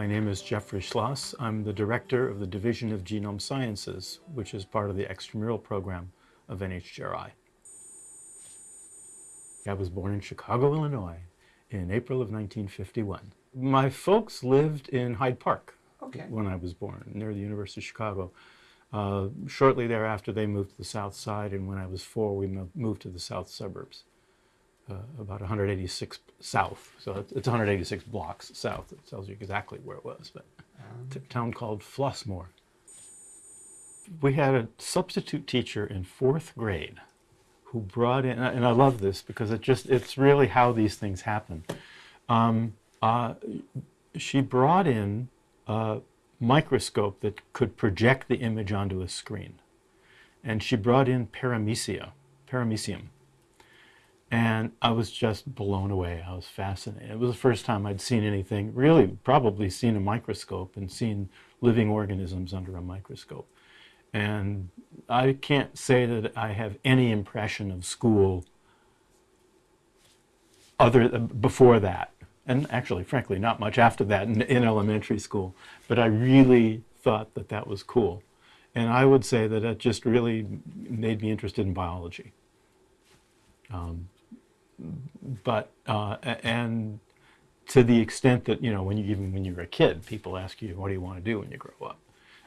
My name is Jeffrey Schloss. I'm the director of the Division of Genome Sciences, which is part of the extramural program of NHGRI. I was born in Chicago, Illinois in April of 1951. My folks lived in Hyde Park Okay. when I was born, near the University of Chicago. Uh, shortly thereafter, they moved to the south side, and when I was four, we mo- moved to the south suburbs, uh, about 186 south. So it's, it's 186 blocks south. It tells you exactly where it was, but a town called Flossmoor. We had a substitute teacher in fourth grade who brought in, and I love this because it just, it's really how these things happen. Um, uh, she brought in a microscope that could project the image onto a screen. And she brought in paramecia, paramecium. And I was just blown away. I was fascinated. It was the first time I'd seen anything, really probably seen a microscope and seen living organisms under a microscope. And I can't say that I have any impression of school other before that and actually frankly not much after that in, in, elementary school but i really thought that that was cool and i would say that it just really made me interested in biology um, but uh, and to the extent that you know when you even when you were a kid people ask you what do you want to do when you grow up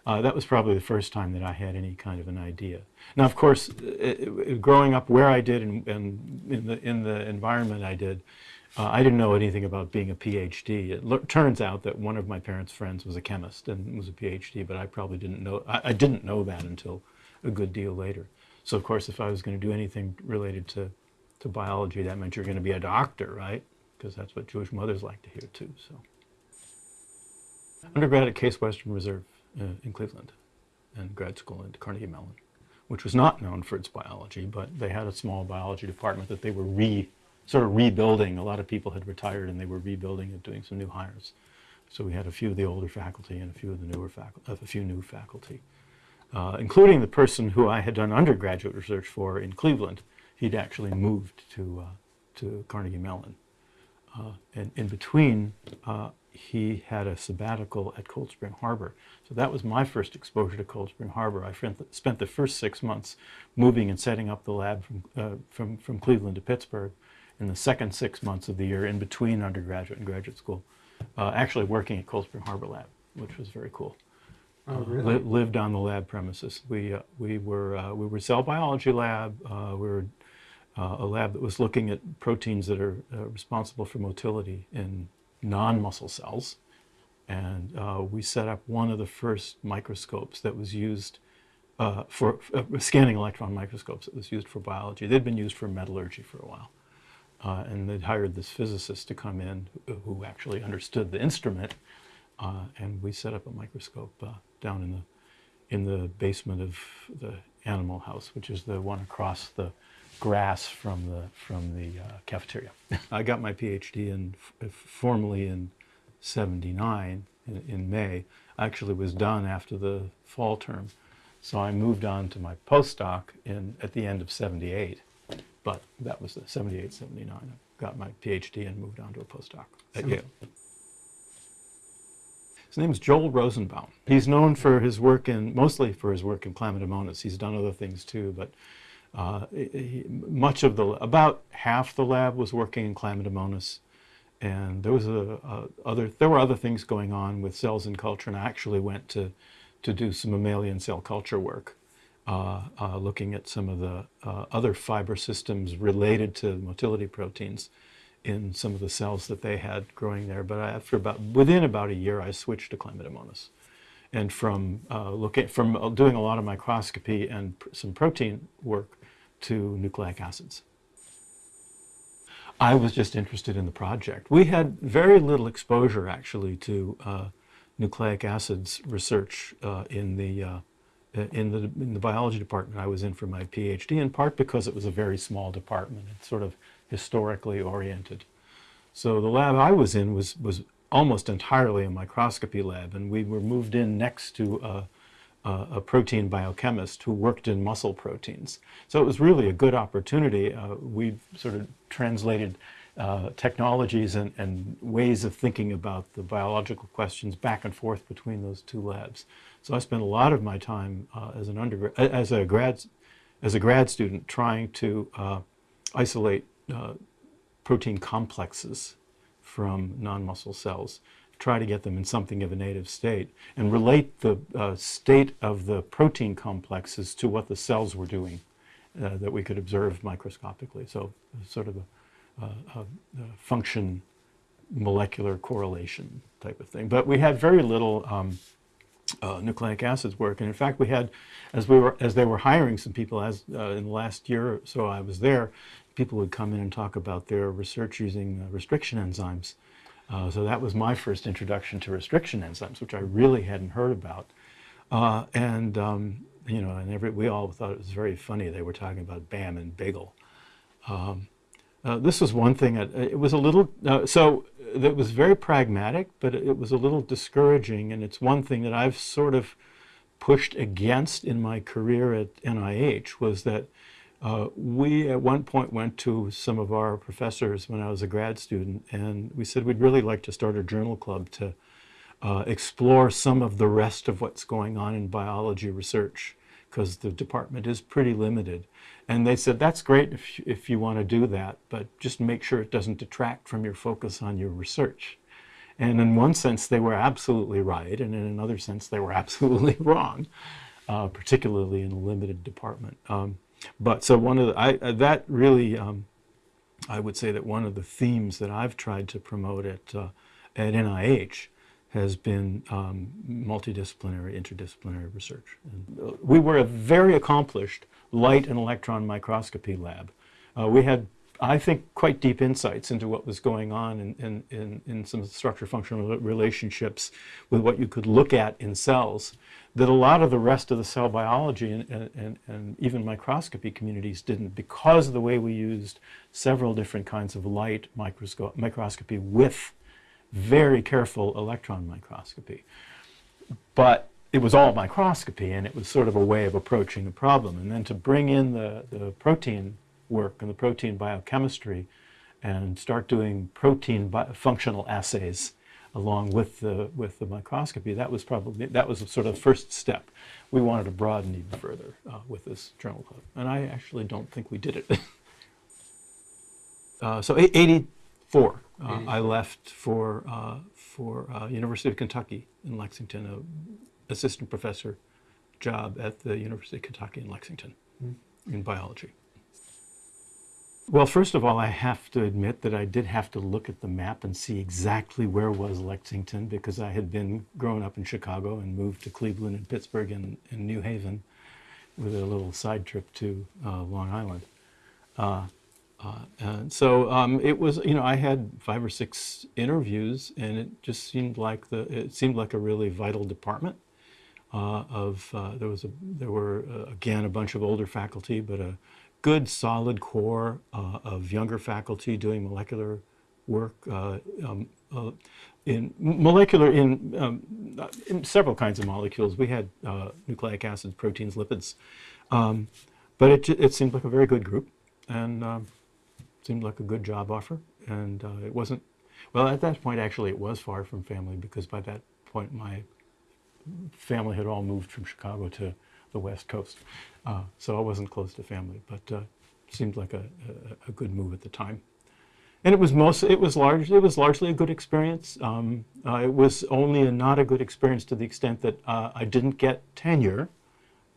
uh, that was probably the first time that I had any kind of an idea. Now, of course, it, it, growing up where I did and, and, in, the, in the environment I did, uh, I didn't know anything about being a PhD. It turns out that one of my parents' friends was a chemist and was a PhD, but I probably didn't know, I, I didn't know that until a good deal later. So, of course, if I was going to do anything related to, to biology, that meant you're going to be a doctor, right? Because that's what Jewish mothers like to hear, too. So, Undergrad at Case Western Reserve uh, in Cleveland and grad school at Carnegie Mellon, which was not known for its biology, but they had a small biology department that they were re, sort of rebuilding. A lot of people had retired and they were rebuilding and doing some new hires. So we had a few of the older faculty and a few of the newer faculty, a few new faculty, uh, including the person who I had done undergraduate research for in Cleveland. He'd actually moved to, uh, to Carnegie Mellon. Uh, and in between, uh, he had a sabbatical at Cold Spring Harbor. So that was my first exposure to Cold Spring Harbor. I spent the first six months moving and setting up the lab from, uh, from, from Cleveland to Pittsburgh. In the second six months of the year in between undergraduate and graduate school, uh, actually working at Cold Spring Harbor Lab, which was very cool. Oh, really? Uh, li lived on the lab premises. We, uh, we, were, uh, we were cell biology lab. Uh, we were a lab that was looking at proteins that are responsible for motility in non-muscle cells. And uh, we set up one of the first microscopes that was used uh, for uh, scanning electron microscopes that was used for biology. They'd been used for metallurgy for a while. Uh, and they'd hired this physicist to come in who actually understood the instrument. Uh, and we set up a microscope uh, down in the, in the basement of the animal house, which is the one across the grass from the from the uh, cafeteria. I got my PhD in formally in '79 in, in, May. I actually was done after the fall term, so I moved on to my postdoc in at the end of '78. But that was the '78, '79. I got my PhD and moved on to a postdoc at Yale. His name is Joel Rosenbaum. He's known for his work in, mostly for his work in Chlamydomonas. He's done other things too, but uh, much of the, about half the lab was working in Chlamydomonas, and there was a, a, other, there were other things going on with cells in culture, and I actually went to, to do some mammalian cell culture work, uh, uh, looking at some of the uh, other fiber systems related to motility proteins in some of the cells that they had growing there. But after about, within about a year, I switched to Chlamydomonas and from uh, looking from doing a lot of microscopy and pr some protein work to nucleic acids. I was just interested in the project. We had very little exposure actually to uh, nucleic acids research uh, in the uh, in the in the biology department I was in for my PhD. In part because it was a very small department. It's sort of historically oriented. So the lab I was in was was almost entirely a microscopy lab, and we were moved in next to a, a protein biochemist who worked in muscle proteins. So it was really a good opportunity. Uh, we sort of translated uh, technologies and, and ways of thinking about the biological questions back and forth between those two labs. So I spent a lot of my time uh, as an undergrad, as a grad, as a grad student, trying to uh, isolate uh, protein complexes from non-muscle cells, try to get them in something of a native state, and relate the uh, state of the protein complexes to what the cells were doing uh, that we could observe microscopically. So sort of a, a, a function molecular correlation type of thing. But we had very little um, uh, nucleic acids work. And in fact, we had, as we were, as they were hiring some people, as uh, in the last year or so I was there, people would come in and talk about their research using uh, restriction enzymes. Uh, so that was my first introduction to restriction enzymes, which I really hadn't heard about. Uh, and um, you know, and every, we all thought it was very funny. They were talking about BAM and bagel. Um, uh, this was one thing. That, it was a little so it was very pragmatic, but it was a little discouraging. And it's one thing that I've sort of pushed against in my career at NIH was that uh, we at one point went to some of our professors when I was a grad student, and we said we'd really like to start a journal club to uh, explore some of the rest of what's going on in biology research, because the department is pretty limited. And they said, that's great if, if you want to do that, but just make sure it doesn't detract from your focus on your research. And in one sense, they were absolutely right, and in another sense, they were absolutely wrong, uh, particularly in a limited department. Um, but so one of the, I, uh, that really, um, I would say that one of the themes that I've tried to promote at, uh, at NIH has been um, multidisciplinary, interdisciplinary research. And uh, we were a very accomplished light and electron microscopy lab. Uh, we had, I think, quite deep insights into what was going on in, in, in, in some structure-functional relationships with what you could look at in cells that a lot of the rest of the cell biology and, and, and even microscopy communities didn't because of the way we used several different kinds of light microscopy with very careful electron microscopy. But it was all microscopy and it was sort of a way of approaching the problem. And then to bring in the, the protein work and the protein biochemistry and start doing protein functional assays along with the, with the microscopy, that was probably, that was sort of the first step. We wanted to broaden even further uh, with this journal club. And I actually don't think we did it. uh, so 84, uh, I left for, uh, for uh, University of Kentucky in Lexington, a assistant professor job at the University of Kentucky in Lexington mm. in biology. Well, first of all, I have to admit that I did have to look at the map and see exactly where was Lexington because I had been growing up in Chicago and moved to Cleveland and Pittsburgh and, and New Haven with a little side trip to uh, Long Island. Uh, uh, and so um, it was, you know, I had five or six interviews and it just seemed like the, it seemed like a really vital department uh, of, uh, there was a, there were, uh, again, a bunch of older faculty, but a good solid core uh, of younger faculty doing molecular work uh, um, uh, in molecular, in, um, in, several kinds of molecules. We had nucleic acids, proteins, lipids. Um, but it, it seemed like a very good group and um, seemed like a good job offer. And it wasn't, well, at that point, actually, it was far from family because by that point, my family had all moved from Chicago to the West Coast. Uh, so I wasn't close to family, but uh, seemed like a, a, a, good move at the time. And it was most, it was largely, it was largely a good experience. Um, uh, it was only a, not a good experience to the extent that uh, I didn't get tenure,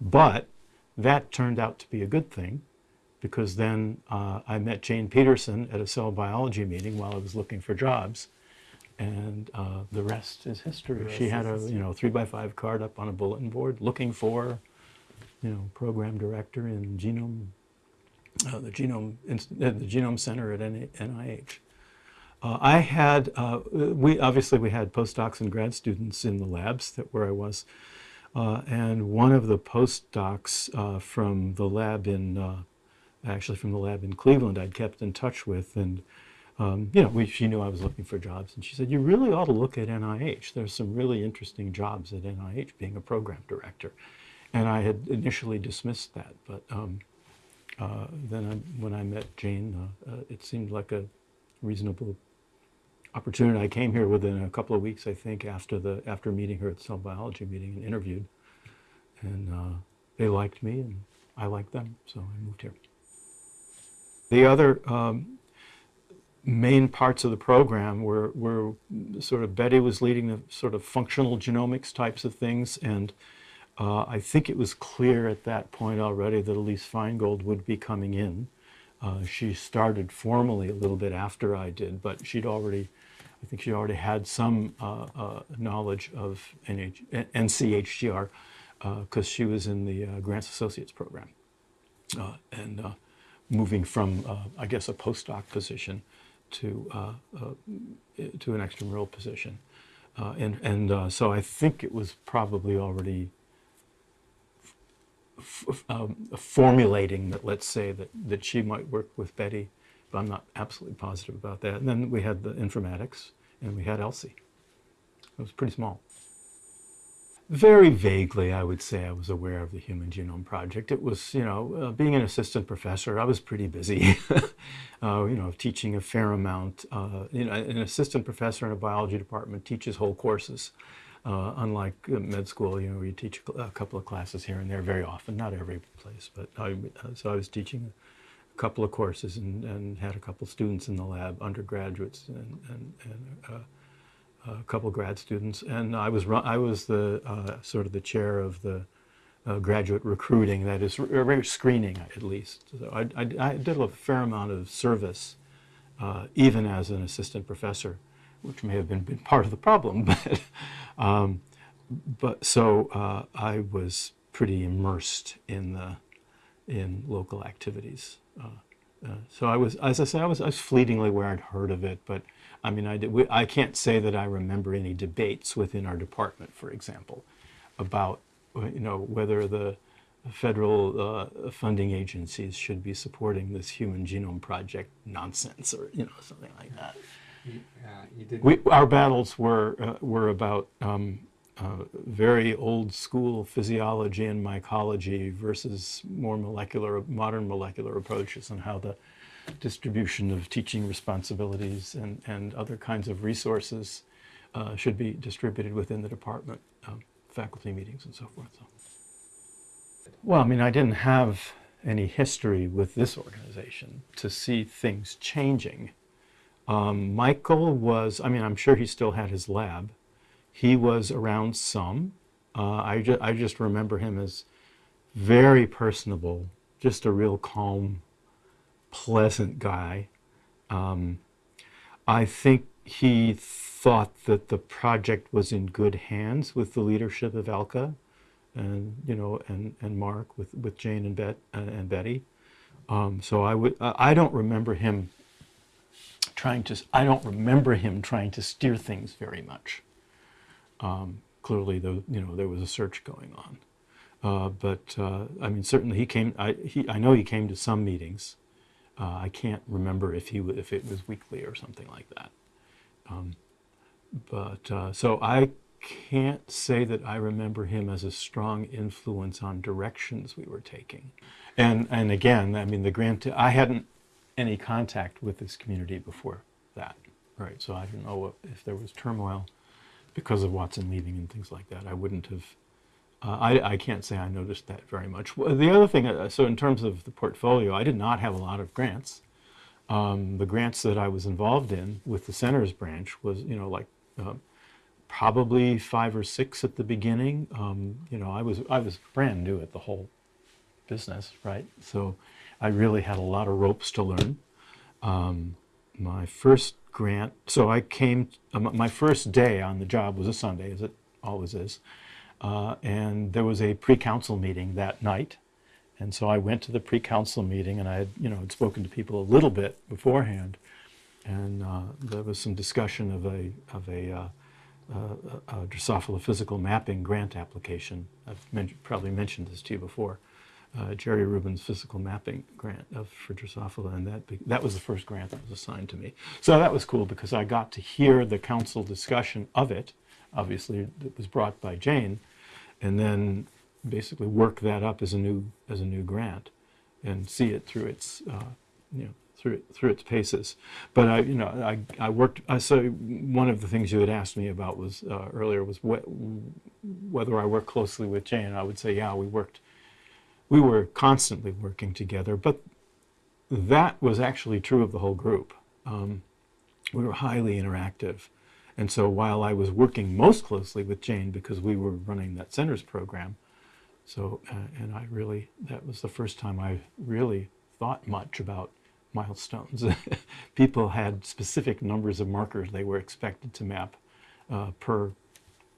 but that turned out to be a good thing because then uh, I met Jane Peterson at a cell biology meeting while I was looking for jobs and uh, the rest is history. She had a you know three by five card up on a bulletin board looking for you know program director in genome uh, the genome uh, the genome center at NIH. Uh, I had uh, we obviously we had postdocs and grad students in the labs that where I was, uh, and one of the postdocs from the lab in actually from the lab in Cleveland I'd kept in touch with and um, you know, we, she knew I was looking for jobs, and she said, you really ought to look at NIH. There's some really interesting jobs at NIH, being a program director. And I had initially dismissed that, but um, uh, then I, when I met Jane, uh, uh, it seemed like a reasonable opportunity. I came here within a couple of weeks, I think, after the after meeting her at cell biology meeting and interviewed, and uh, they liked me and I liked them, so I moved here. The other um, main parts of the program were, were sort of Betty was leading the sort of functional genomics types of things, and uh, I think it was clear at that point already that Elise Feingold would be coming in. Uh, she started formally a little bit after I did, but she'd already, I think she already had some uh, uh, knowledge of NH, NCHGR because she was in the uh, Grants Associates program. Uh, and uh, moving from, uh, I guess, a postdoc position to, uh, uh, to an extramural position. Uh, and and uh, so I think it was probably already um, formulating that, let's say, that, that she might work with Betty, but I'm not absolutely positive about that. And then we had the informatics, and we had Elsie. It was pretty small. Very vaguely, I would say I was aware of the Human Genome Project. It was, you know, uh, being an assistant professor, I was pretty busy, uh, you know, teaching a fair amount. Uh, you know, an assistant professor in a biology department teaches whole courses, uh, unlike uh, med school, you know, you teach a couple of classes here and there very often, not every place. But I, uh, so I was teaching a couple of courses and, and had a couple of students in the lab, undergraduates and, and, and uh, a couple grad students, and I was I was the uh, sort of the chair of the uh, graduate recruiting, that is, r- screening at least. So I, I, I did a fair amount of service, even as an assistant professor, which may have been, been part of the problem, but um, but so uh, I was pretty immersed in the in local activities. Uh, uh, so I was, as I say, I was, I was fleetingly aware I'd heard of it, but I mean, I, did, we, I can't say that I remember any debates within our department, for example, about uh, you know whether the federal uh, funding agencies should be supporting this human genome project nonsense or you know something like that. Uh. We, our battles were uh, were about um, uh, very old school physiology and mycology versus more molecular, modern molecular approaches, and how the distribution of teaching responsibilities and, and other kinds of resources uh, should be distributed within the department, um, faculty meetings and so forth. So. Well, I mean, I didn't have any history with this organization to see things changing. Um, Michael was, I mean, I'm sure he still had his lab. He was around some. Uh, I, ju- I just remember him as very personable, just a real calm, pleasant guy. Um, I think he thought that the project was in good hands with the leadership of Elke, and you know, and, and Mark with, with Jane and Bet and Betty. Um, so I would I don't remember him trying to I don't remember him trying to steer things very much. Um, clearly, the, you know there was a search going on, uh, but uh, I mean certainly he came. I he I know he came to some meetings. Uh, I can't remember if he if it was weekly or something like that. Um, but uh, so I can't say that I remember him as a strong influence on directions we were taking. And and again, I mean the grant I hadn't any contact with this community before that, right? So I didn't know what, if there was turmoil because of Watson leaving and things like that. I wouldn't have. Uh, I, I can't say I noticed that very much. The other thing, uh, so in terms of the portfolio, I did not have a lot of grants. Um, the grants that I was involved in with the centers branch was, you know, like uh, probably five or six at the beginning. Um, you know, I was I was brand new at the whole business, right? So I really had a lot of ropes to learn. Um, my first grant, so I came, uh, my first day on the job was a Sunday, as it always is. Uh, and there was a pre-council meeting that night. And so I went to the pre-council meeting and I had, you know, had spoken to people a little bit beforehand. And uh, there was some discussion of a, of a, uh, uh, a Drosophila physical mapping grant application. I've men- probably mentioned this to you before. Uh, Jerry Rubin's physical mapping grant of, for Drosophila, and that that was the first grant that was assigned to me. So that was cool because I got to hear the council discussion of it. Obviously, it was brought by Jane, and then basically work that up as a new as a new grant, and see it through its uh, you know through through its paces. But I, you know, I, I worked. I so one of the things you had asked me about was uh, earlier was wh whether I worked closely with Jane. I would say, yeah, we worked. We were constantly working together, but that was actually true of the whole group. Um, we were highly interactive. And so while I was working most closely with Jane because we were running that centers program, so, uh, and I really, that was the first time I really thought much about milestones. People had specific numbers of markers they were expected to map uh, per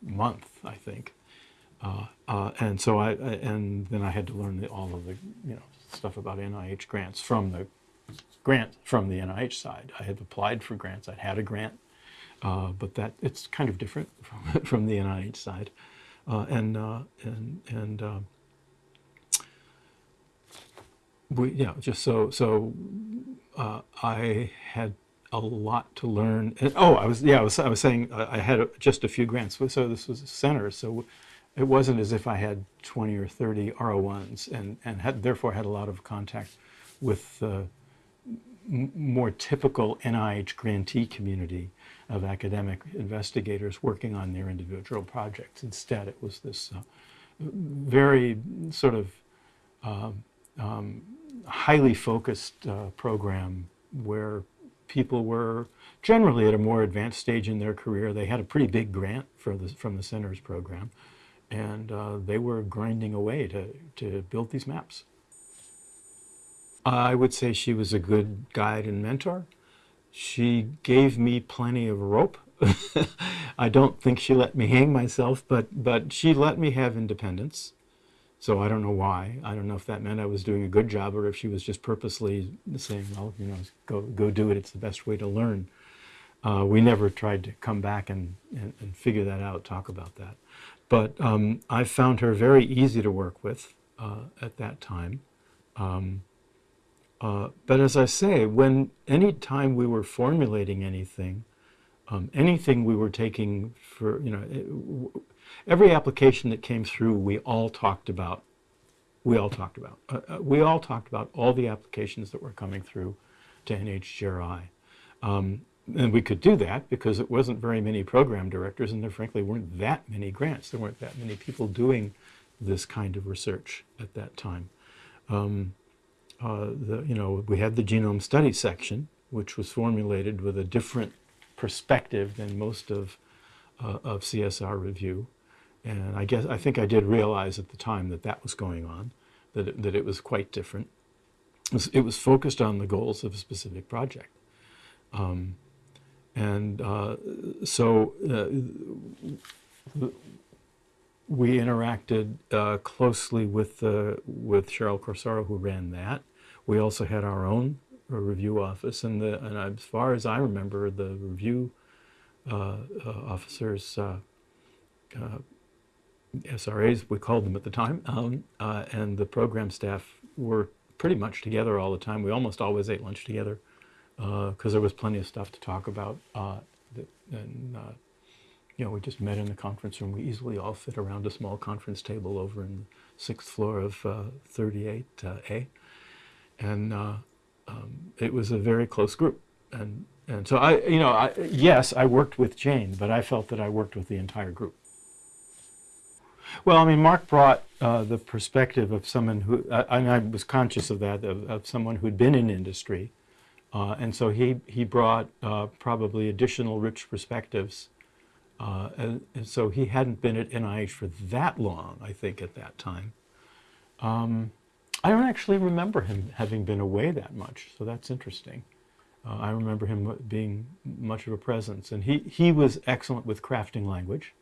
month, I think. Uh, uh, and so I, and then I had to learn the, all of the, you know, stuff about NIH grants from the grant from the NIH side. I had applied for grants. I'd had a grant, uh, but that it's kind of different from, from the NIH side. Uh, and uh, and and um, we yeah just so so I had a lot to learn. And, oh, I was yeah I was I was saying I had a, just a few grants. So this was a center. So it wasn't as if I had 20 or 30 R01s and and had therefore had a lot of contact with uh, more typical NIH grantee community of academic investigators working on their individual projects. Instead, it was this uh, very sort of uh, um, highly focused uh, program where people were generally at a more advanced stage in their career. They had a pretty big grant the, from the Centers program, and uh, they were grinding away to, to build these maps. I would say she was a good guide and mentor. She gave me plenty of rope. I don't think she let me hang myself, but, but she let me have independence. So I don't know why. I don't know if that meant I was doing a good job or if she was just purposely saying, well, you know, go, go do it. It's the best way to learn. Uh, we never tried to come back and, and, and, figure that out, talk about that. But um, I found her very easy to work with uh, at that time. Um, uh, but as I say, when any time we were formulating anything, um, anything we were taking for, you know, it, every application that came through, we all talked about. We all talked about. Uh, uh we all talked about all the applications that were coming through to NHGRI. Um, and we could do that because it wasn't very many program directors and there frankly weren't that many grants. There weren't that many people doing this kind of research at that time. Um, uh, the, you know, we had the genome study section, which was formulated with a different perspective than most of, uh, of CSR review. And I guess, I think I did realize at the time that that was going on, that it, that it was quite different. It was, it was focused on the goals of a specific project. Um, and uh, so uh, we interacted uh, closely with, uh, with Cheryl Corsaro, who ran that. We also had our own uh, review office, and, the, and as far as I remember, the review uh, officers, SRAs, we called them at the time, um, and the program staff were pretty much together all the time. We almost always ate lunch together because there was plenty of stuff to talk about. and you know, we just met in the conference room. We easily all fit around a small conference table over in the sixth floor of uh, 38A. And uh, um, it was a very close group. And, and so I, you know, I, yes, I worked with Jane, but I felt that I worked with the entire group. Well, I mean, Mark brought uh, the perspective of someone who, uh, and I was conscious of that, of, of someone who'd been in industry. Uh, and so he, he brought uh, probably additional rich perspectives uh, and, and, so he hadn't been at NIH for that long, I think, at that time. Um, I don't actually remember him having been away that much, so that's interesting. Uh, I remember him being much of a presence, and he, he was excellent with crafting language,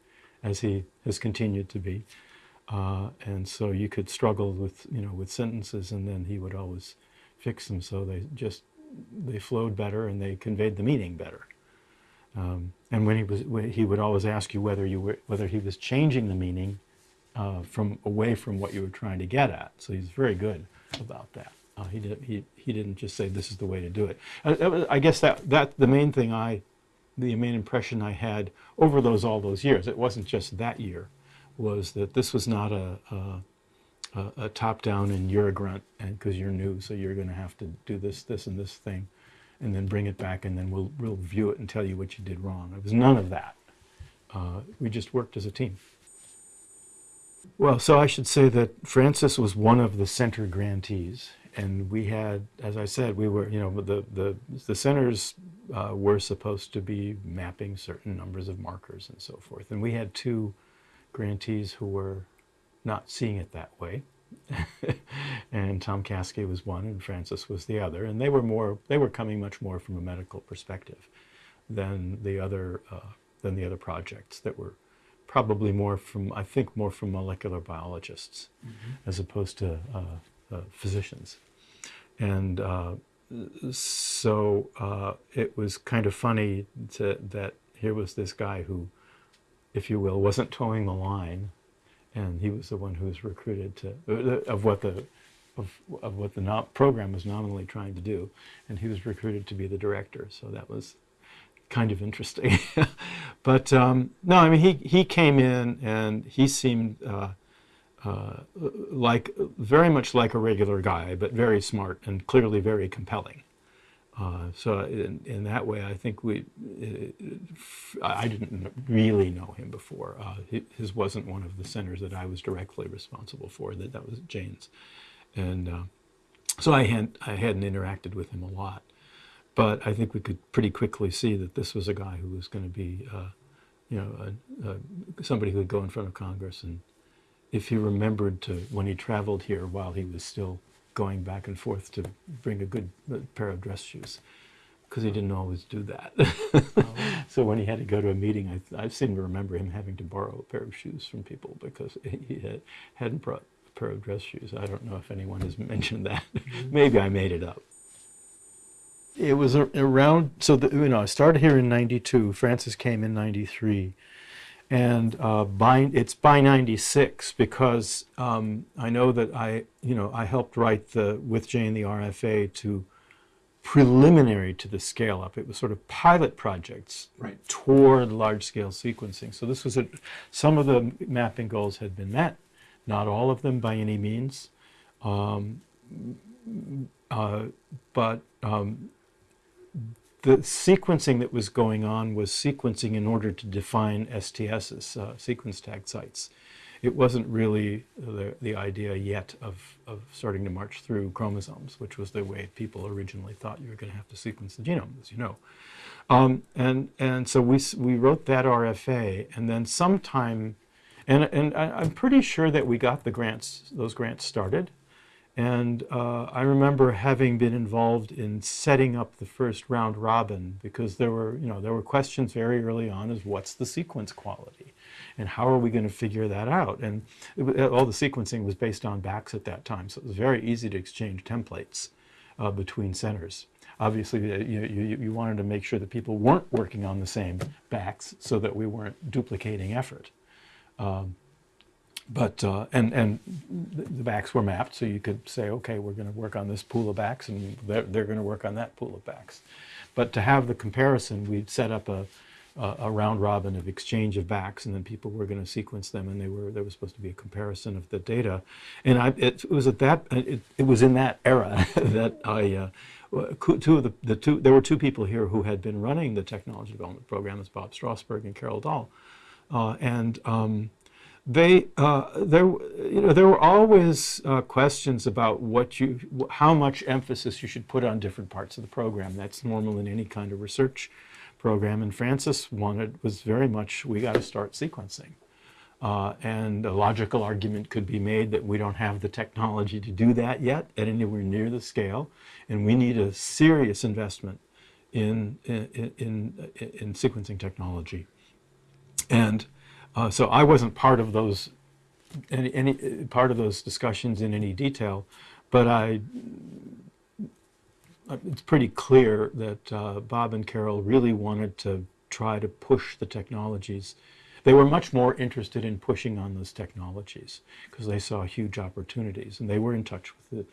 as he has continued to be. Uh, and so you could struggle with, you know, with sentences, and then he would always fix them so they just, they flowed better and they conveyed the meaning better. Um, and when he was, he would always ask you whether you were, whether he was changing the meaning uh, from away from what you were trying to get at. So he's very good about that. Uh, he did, he he didn't just say this is the way to do it. Uh, I guess that that the main thing I, the main impression I had over those all those years. It wasn't just that year, was that this was not a, a a, a top down and you're a grunt and because you're new, so you're going to have to do this, this, and this thing, and then bring it back, and then we'll we'll review it and tell you what you did wrong. It was none of that. Uh, we just worked as a team. Well, so I should say that Francis was one of the center grantees, and we had, as I said, we were, you know, the the the centers uh, were supposed to be mapping certain numbers of markers and so forth, and we had two grantees who were not seeing it that way. and Tom Caskey was one, and Francis was the other, and they were more they were coming much more from a medical perspective than the other uh, than the other projects that were probably more from I think more from molecular biologists Mm-hmm. as opposed to uh, uh, physicians, and uh, so uh, it was kind of funny to, that here was this guy who, if you will, wasn't toeing the line and he was the one who was recruited to uh, of what the of, of what the program was nominally trying to do, and he was recruited to be the director. So that was kind of interesting. but um, no, I mean he he came in and he seemed uh, uh, like very much like a regular guy, but very smart and clearly very compelling. Uh, so in, in that way, I think we, uh, I didn't really know him before. Uh, his wasn't one of the centers that I was directly responsible for. That that was Jane's, and uh, so I had I hadn't interacted with him a lot. But I think we could pretty quickly see that this was a guy who was going to be, you know, a, a, somebody who would go in front of Congress and if he remembered to when he traveled here while he was still going back and forth to bring a good uh, pair of dress shoes because he didn't always do that. so when he had to go to a meeting, I, I seem to remember him having to borrow a pair of shoes from people because he had, hadn't brought a pair of dress shoes. I don't know if anyone has mentioned that. Maybe I made it up. It was around, so the, you know, I started here in 92. Francis came in 93 and uh, by it's by 96 because um, I know that I you know I helped write the with Jane the RFA to preliminary to the scale up it was sort of pilot projects Right. toward large scale sequencing. So this was a, some of the mapping goals had been met not all of them by any means. Um, uh, but um, the sequencing that was going on was sequencing in order to define STSs, uh, sequence tag sites. It wasn't really the, the idea yet of, of starting to march through chromosomes, which was the way people originally thought you were going to have to sequence the genome, as you know. Um, and, and so we, we wrote that RFA, and then sometime, and, and I, I'm pretty sure that we got the grants, those grants started. And uh, I remember having been involved in setting up the first round robin because there were, you know, there were questions very early on as what's the sequence quality and how are we going to figure that out? And it, all the sequencing was based on BACs at that time, so it was very easy to exchange templates uh, between centers. Obviously, uh, you, you, you wanted to make sure that people weren't working on the same BACs so that we weren't duplicating effort but uh, and and the BACs were mapped, so you could say, okay, we're going to work on this pool of BACs, and they're, they're going to work on that pool of BACs. But to have the comparison, we'd set up a, a, round robin of exchange of BACs, and then people were going to sequence them, and they were there was supposed to be a comparison of the data. And I, it, was at that it, it was in that era that I. Uh, Two of the, the two, there were two people here who had been running the technology development program, as Bob Strausberg and Carol Dahl, uh, and um, they uh, there you know there were always uh, questions about what you how much emphasis you should put on different parts of the program. That's normal in any kind of research program. And Francis wanted was very much we got to start sequencing. Uh, and a logical argument could be made that we don't have the technology to do that yet at anywhere near the scale, and we need a serious investment in in, in, in sequencing technology. And uh, so I wasn't part of those any, any part of those discussions in any detail, but I it's pretty clear that uh, Bob and Carol really wanted to try to push the technologies. They were much more interested in pushing on those technologies because they saw huge opportunities, and they were in touch with the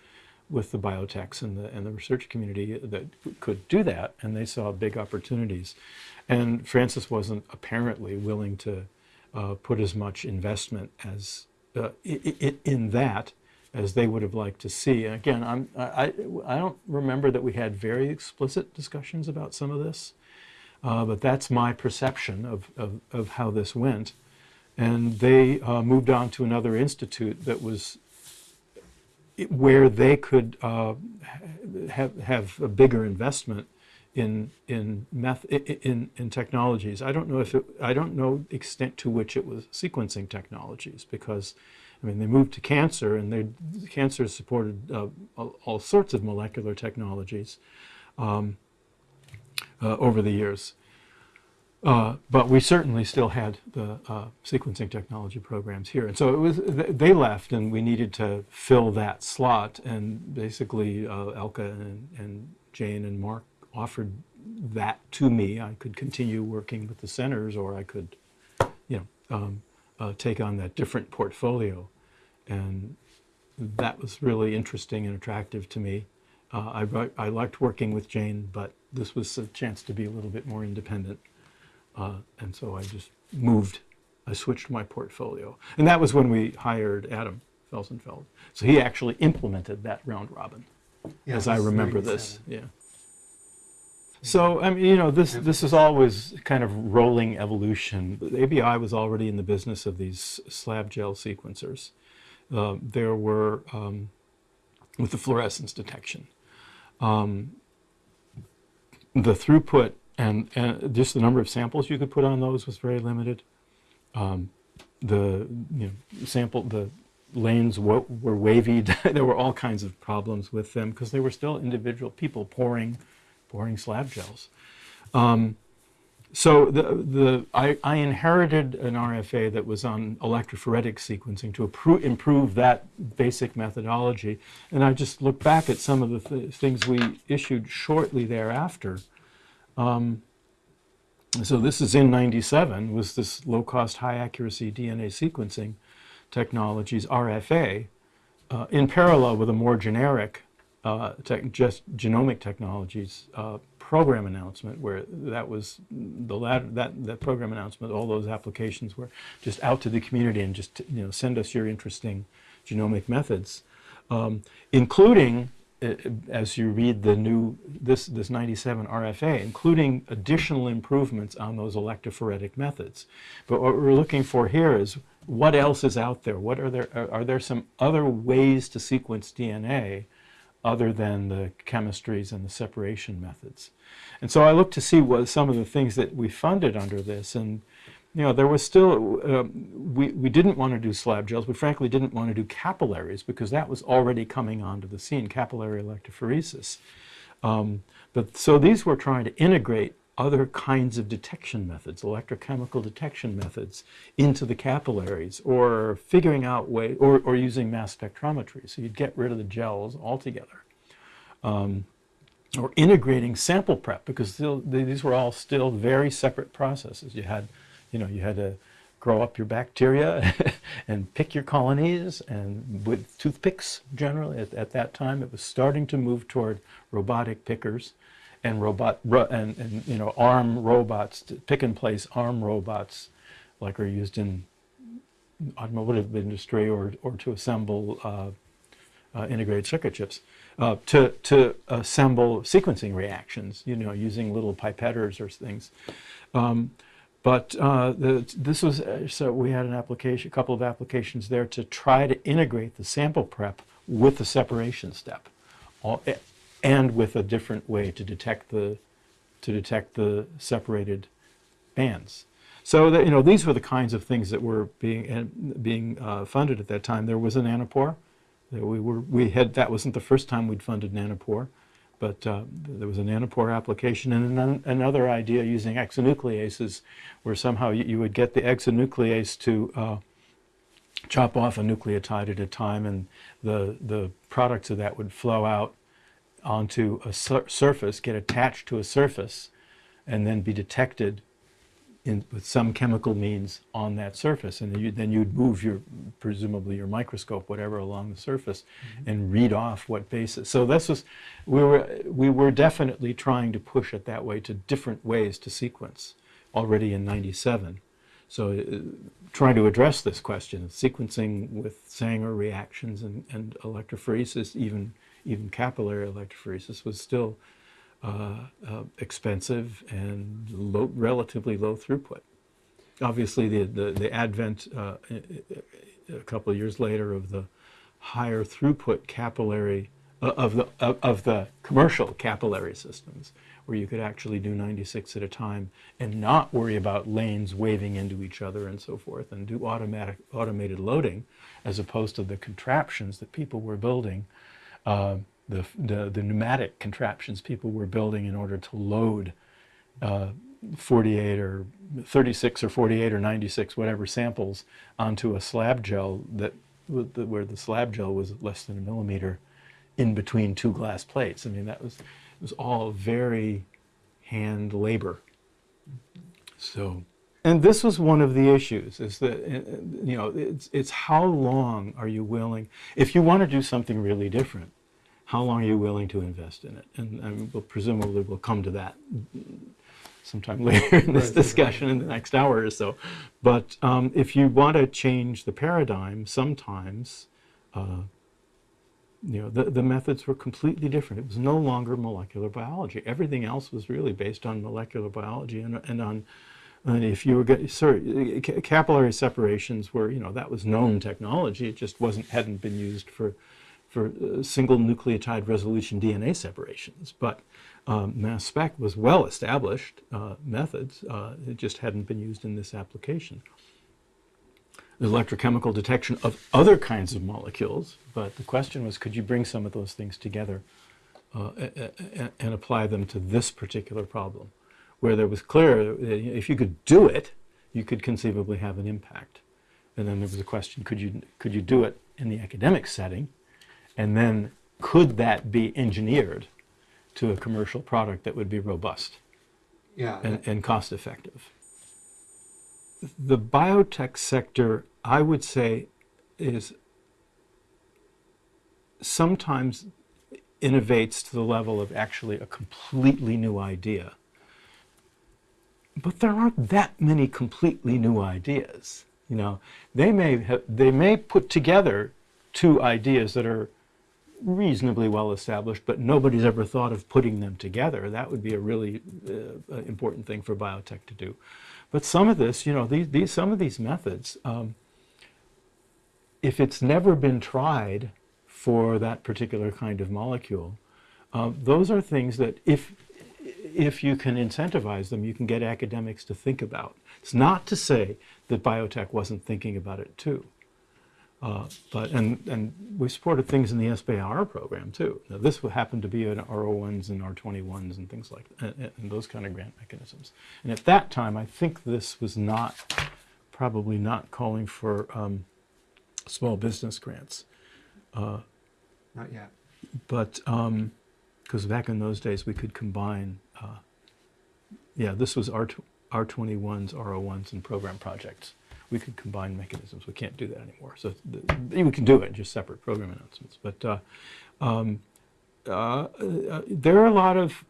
with the biotechs and the and the research community that could do that, and they saw big opportunities. And Francis wasn't apparently willing to uh, put as much investment as uh, in that as they would have liked to see. And again, I'm, I, I I don't remember that we had very explicit discussions about some of this, uh, but that's my perception of, of, of how this went. And they uh, moved on to another institute that was where they could uh, have, have a bigger investment in in meth in in technologies. I don't know if it, I don't know the extent to which it was sequencing technologies because I mean they moved to cancer and they cancer supported uh, all, all sorts of molecular technologies um, uh, over the years. Uh, but we certainly still had the uh, sequencing technology programs here, and so it was. They left, and we needed to fill that slot. And basically, uh, Elke and, and Jane and Mark offered that to me. I could continue working with the centers, or I could, you know, um, uh, take on that different portfolio, and that was really interesting and attractive to me. Uh, I, I liked working with Jane, but this was a chance to be a little bit more independent. Uh, and so I just moved, I switched my portfolio. And that was when we hired Adam Felsenfeld. So he actually implemented that round robin, Yeah, as I remember this. Yeah. So, I mean, you know, this, this is always kind of rolling evolution. ABI was already in the business of these slab gel sequencers. Uh, there were, um, with the fluorescence detection, um, the throughput and, and just the number of samples you could put on those was very limited. Um, the you know, sample the lanes were wavy. there were all kinds of problems with them because they were still individual people pouring pouring slab gels. Um, so the, the, I, I inherited an RFA that was on electrophoretic sequencing to improve that basic methodology. And I just look back at some of the th- things we issued shortly thereafter. Um, so this is in 97, was this low-cost, high-accuracy DNA sequencing technologies, RFA, uh, in parallel with a more generic uh, just genomic technologies uh, program announcement, where that was the latter, that that program announcement, all those applications were just out to the community and just you know send us your interesting genomic methods, um, including uh, as you read the new this this 97 RFA, including additional improvements on those electrophoretic methods. But what we're looking for here is what else is out there? What are there are, are there some other ways to sequence DNA other than the chemistries and the separation methods? And so I looked to see what some of the things that we funded under this and you know, there was still, um, we, we didn't want to do slab gels. We frankly didn't want to do capillaries because that was already coming onto the scene, capillary electrophoresis. Um, but so these were trying to integrate other kinds of detection methods, electrochemical detection methods, into the capillaries, or figuring out way, or, or using mass spectrometry. So you'd get rid of the gels altogether. Um, or integrating sample prep because these were all still very separate processes. You had you know, you had to grow up your bacteria and pick your colonies and with toothpicks generally at, at that time it was starting to move toward robotic pickers and robot ro- and, and you know arm robots to pick and place arm robots like are used in automotive industry or, or to assemble uh, uh, integrated circuit chips uh, to, to assemble sequencing reactions you know using little pipetters or things. Um, but uh, the, this was, uh, so we had an application, a couple of applications there to try to integrate the sample prep with the separation step. All, eh, and with a different way to detect the, to detect the separated bands. So that, you know, these were the kinds of things that were being, being uh, funded at that time. There was a nanopore. That we were, we had, that wasn't the first time we'd funded nanopore but uh, there was a nanopore application and an, another idea using exonucleases where somehow you, you would get the exonuclease to uh, chop off a nucleotide at a time and the, the products of that would flow out onto a sur surface, get attached to a surface, and then be detected in, with some chemical means on that surface. And then, you, then you'd move your, presumably your microscope, whatever, along the surface and read off what basis. So this was, we were, we were definitely trying to push it that way to different ways to sequence already in 97. So uh, trying to address this question of sequencing with Sanger reactions and, and electrophoresis, even, even capillary electrophoresis, was still uh, uh, expensive and low, relatively low throughput. Obviously, the, the, the advent uh, a couple of years later of the higher throughput capillary uh, of the of, of, the commercial capillary systems where you could actually do 96 at a time and not worry about lanes waving into each other and so forth and do automatic automated loading as opposed to the contraptions that people were building uh, the, the, the, pneumatic contraptions people were building in order to load uh, 48 or 36 or 48 or 96 whatever samples onto a slab gel that where the slab gel was less than a millimeter in between two glass plates. I mean that was it was all very hand labor. So and this was one of the issues is that you know it's it's how long are you willing if you want to do something really different how long are you willing to invest in it and, and we'll presumably we'll come to that sometime later in this discussion in the next hour or so. But um, if you want to change the paradigm, sometimes, uh, you know, the, the methods were completely different. It was no longer molecular biology. Everything else was really based on molecular biology and, and on, and if you were getting, sorry, capillary separations were, you know, that was known technology. It just wasn't, hadn't been used for, for uh, single nucleotide resolution DNA separations. But um, mass spec was well established uh, methods. Uh, it just hadn't been used in this application. There's electrochemical detection of other kinds of molecules, but the question was, could you bring some of those things together uh, and apply them to this particular problem, where there was clear uh, if you could do it, you could conceivably have an impact. And then there was a question, could you, could you do it in the academic setting? And then could that be engineered to a commercial product that would be robust yeah, and, and cost effective. The biotech sector, I would say, is sometimes innovates to the level of actually a completely new idea. But there aren't that many completely new ideas. You know, they may have, they may put together two ideas that are reasonably well established, but nobody's ever thought of putting them together. That would be a really uh, important thing for biotech to do. But some of this, you know, these, these some of these methods, um, if it's never been tried for that particular kind of molecule, uh, those are things that if if you can incentivize them, you can get academics to think about. It. It's not to say that biotech wasn't thinking about it too. Uh, but and and we supported things in the SBIR program too. Now this would happen to be an R01s and R21s and things like that, and, and, those kind of grant mechanisms. And at that time, I think this was not probably not calling for um, small business grants. Uh, not yet. But because um, back in those days, we could combine. Uh, yeah, this was R R21s, R01s, and program projects we could combine mechanisms. We can't do that anymore. So the, we can do it, just separate program announcements. But uh, um, uh, uh, there are a lot of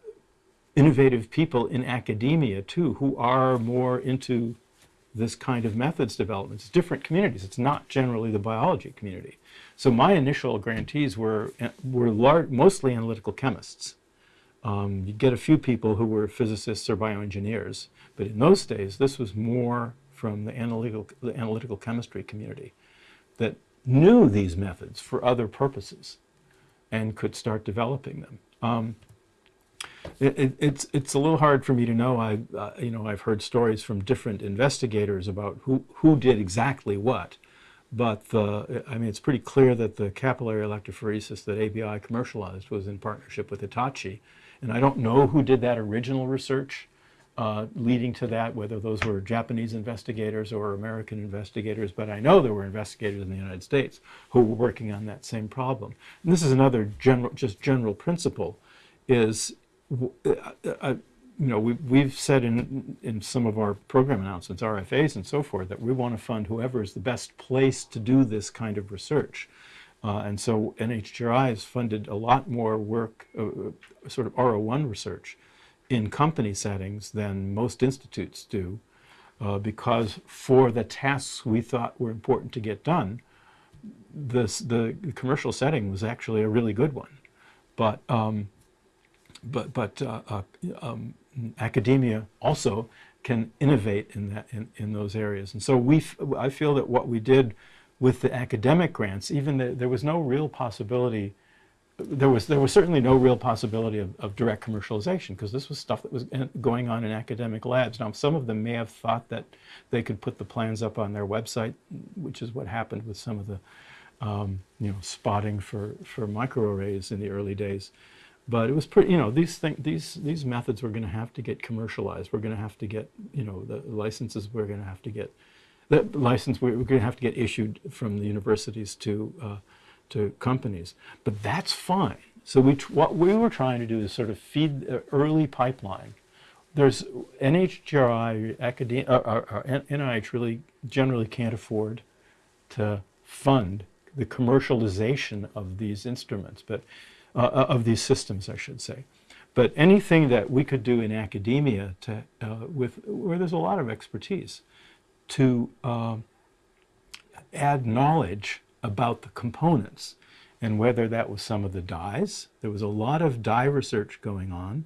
innovative people in academia too who are more into this kind of methods development. It's different communities. It's not generally the biology community. So my initial grantees were, were large, mostly analytical chemists. Um, you get a few people who were physicists or bioengineers, but in those days this was more from the analytical, the analytical chemistry community that knew these methods for other purposes and could start developing them. Um, it, it, it's it's a little hard for me to know. I uh, you know I've heard stories from different investigators about who who did exactly what, but the I mean it's pretty clear that the capillary electrophoresis that ABI commercialized was in partnership with Hitachi, and I don't know who did that original research uh, leading to that, whether those were Japanese investigators or American investigators, but I know there were investigators in the United States who were working on that same problem. And this is another general, just general principle, is, uh, uh, you know, we, we've said in, in some of our program announcements, RFAs and so forth, that we want to fund whoever is the best place to do this kind of research. Uh, and so NHGRI has funded a lot more work, uh, sort of R01 research, in company settings than most institutes do. uh, because for the tasks we thought were important to get done, this, the commercial setting was actually a really good one. But, um, but, but uh, uh, um, academia also can innovate in, that, in, in those areas. And so we, I feel that what we did with the academic grants, even the, there was no real possibility there was there was certainly no real possibility of, of direct commercialization because this was stuff that was going on in academic labs. Now, some of them may have thought that they could put the plans up on their website, which is what happened with some of the um, you know spotting for for microarrays in the early days. But it was pretty, you know, these thing, these these methods were going to have to get commercialized. We're going to have to get, you know, the licenses. We're going to have to get the license. We're going to have to get issued from the universities to uh, to companies. But that's fine. So we what we were trying to do is sort of feed the early pipeline. There's NHGRI, academia, or, or, or NIH really generally can't afford to fund the commercialization of these instruments, but uh, uh, of these systems, I should say. But anything that we could do in academia to, uh, with, where there's a lot of expertise to uh, add knowledge about the components and whether that was some of the dyes. There was a lot of dye research going on.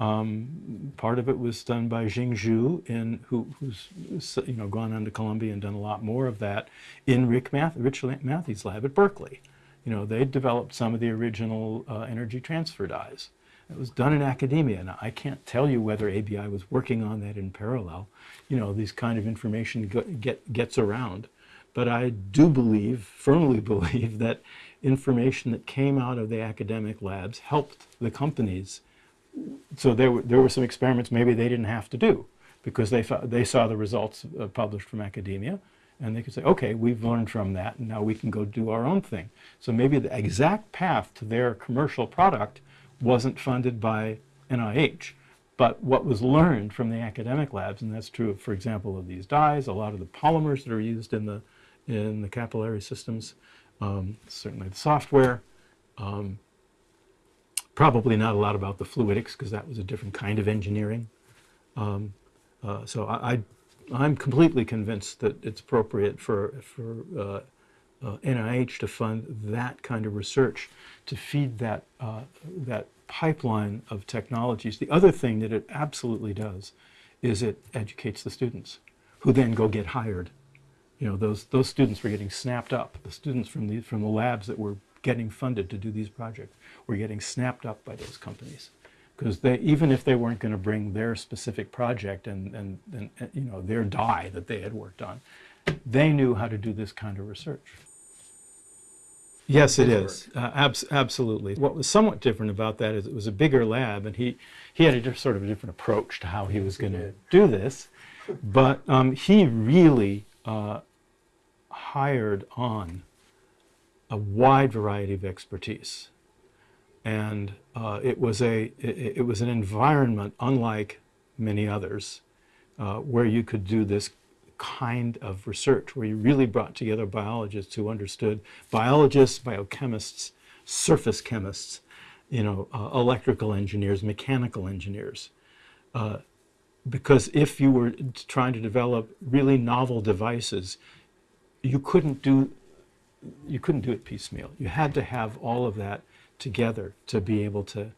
Um, part of it was done by Jing Zhu, in, who, who's you know gone on to Columbia and done a lot more of that in Rick Math, Rich Mathies' lab at Berkeley. You know, they developed some of the original uh, energy transfer dyes. It was done in academia. Now, I can't tell you whether ABI was working on that in parallel. You know, these kind of information get, get, gets around. But I do believe, firmly believe, that information that came out of the academic labs helped the companies. So there were, there were some experiments maybe they didn't have to do because they, they saw the results uh, published from academia and they could say, okay, we've learned from that and now we can go do our own thing. So maybe the exact path to their commercial product wasn't funded by NIH, but what was learned from the academic labs, and that's true, for example, of these dyes, a lot of the polymers that are used in the in the capillary systems, um, certainly the software. Um, probably not a lot about the fluidics because that was a different kind of engineering. Um, uh, so I, I, am completely convinced that it's appropriate for, for uh, uh, NIH to fund that kind of research to feed that, uh, that pipeline of technologies. The other thing that it absolutely does is it educates the students who then go get hired you know, those, those students were getting snapped up. The students from the, from the labs that were getting funded to do these projects were getting snapped up by those companies. Because they, even if they weren't going to bring their specific project and, and, and, you know, their dye that they had worked on, they knew how to do this kind of research. Yes, it is. Uh, abs- absolutely. What was somewhat different about that is it was a bigger lab, and he, he had a sort of a different approach to how he was going to do this. But um, he really uh, hired on a wide variety of expertise. And uh, it, was a, it, it, was an environment unlike many others uh, where you could do this kind of research, where you really brought together biologists who understood biologists, biochemists, surface chemists, you know, uh, electrical engineers, mechanical engineers. Uh, because if you were trying to develop really novel devices, you couldn't do you couldn't do it piecemeal. You had to have all of that together to be able to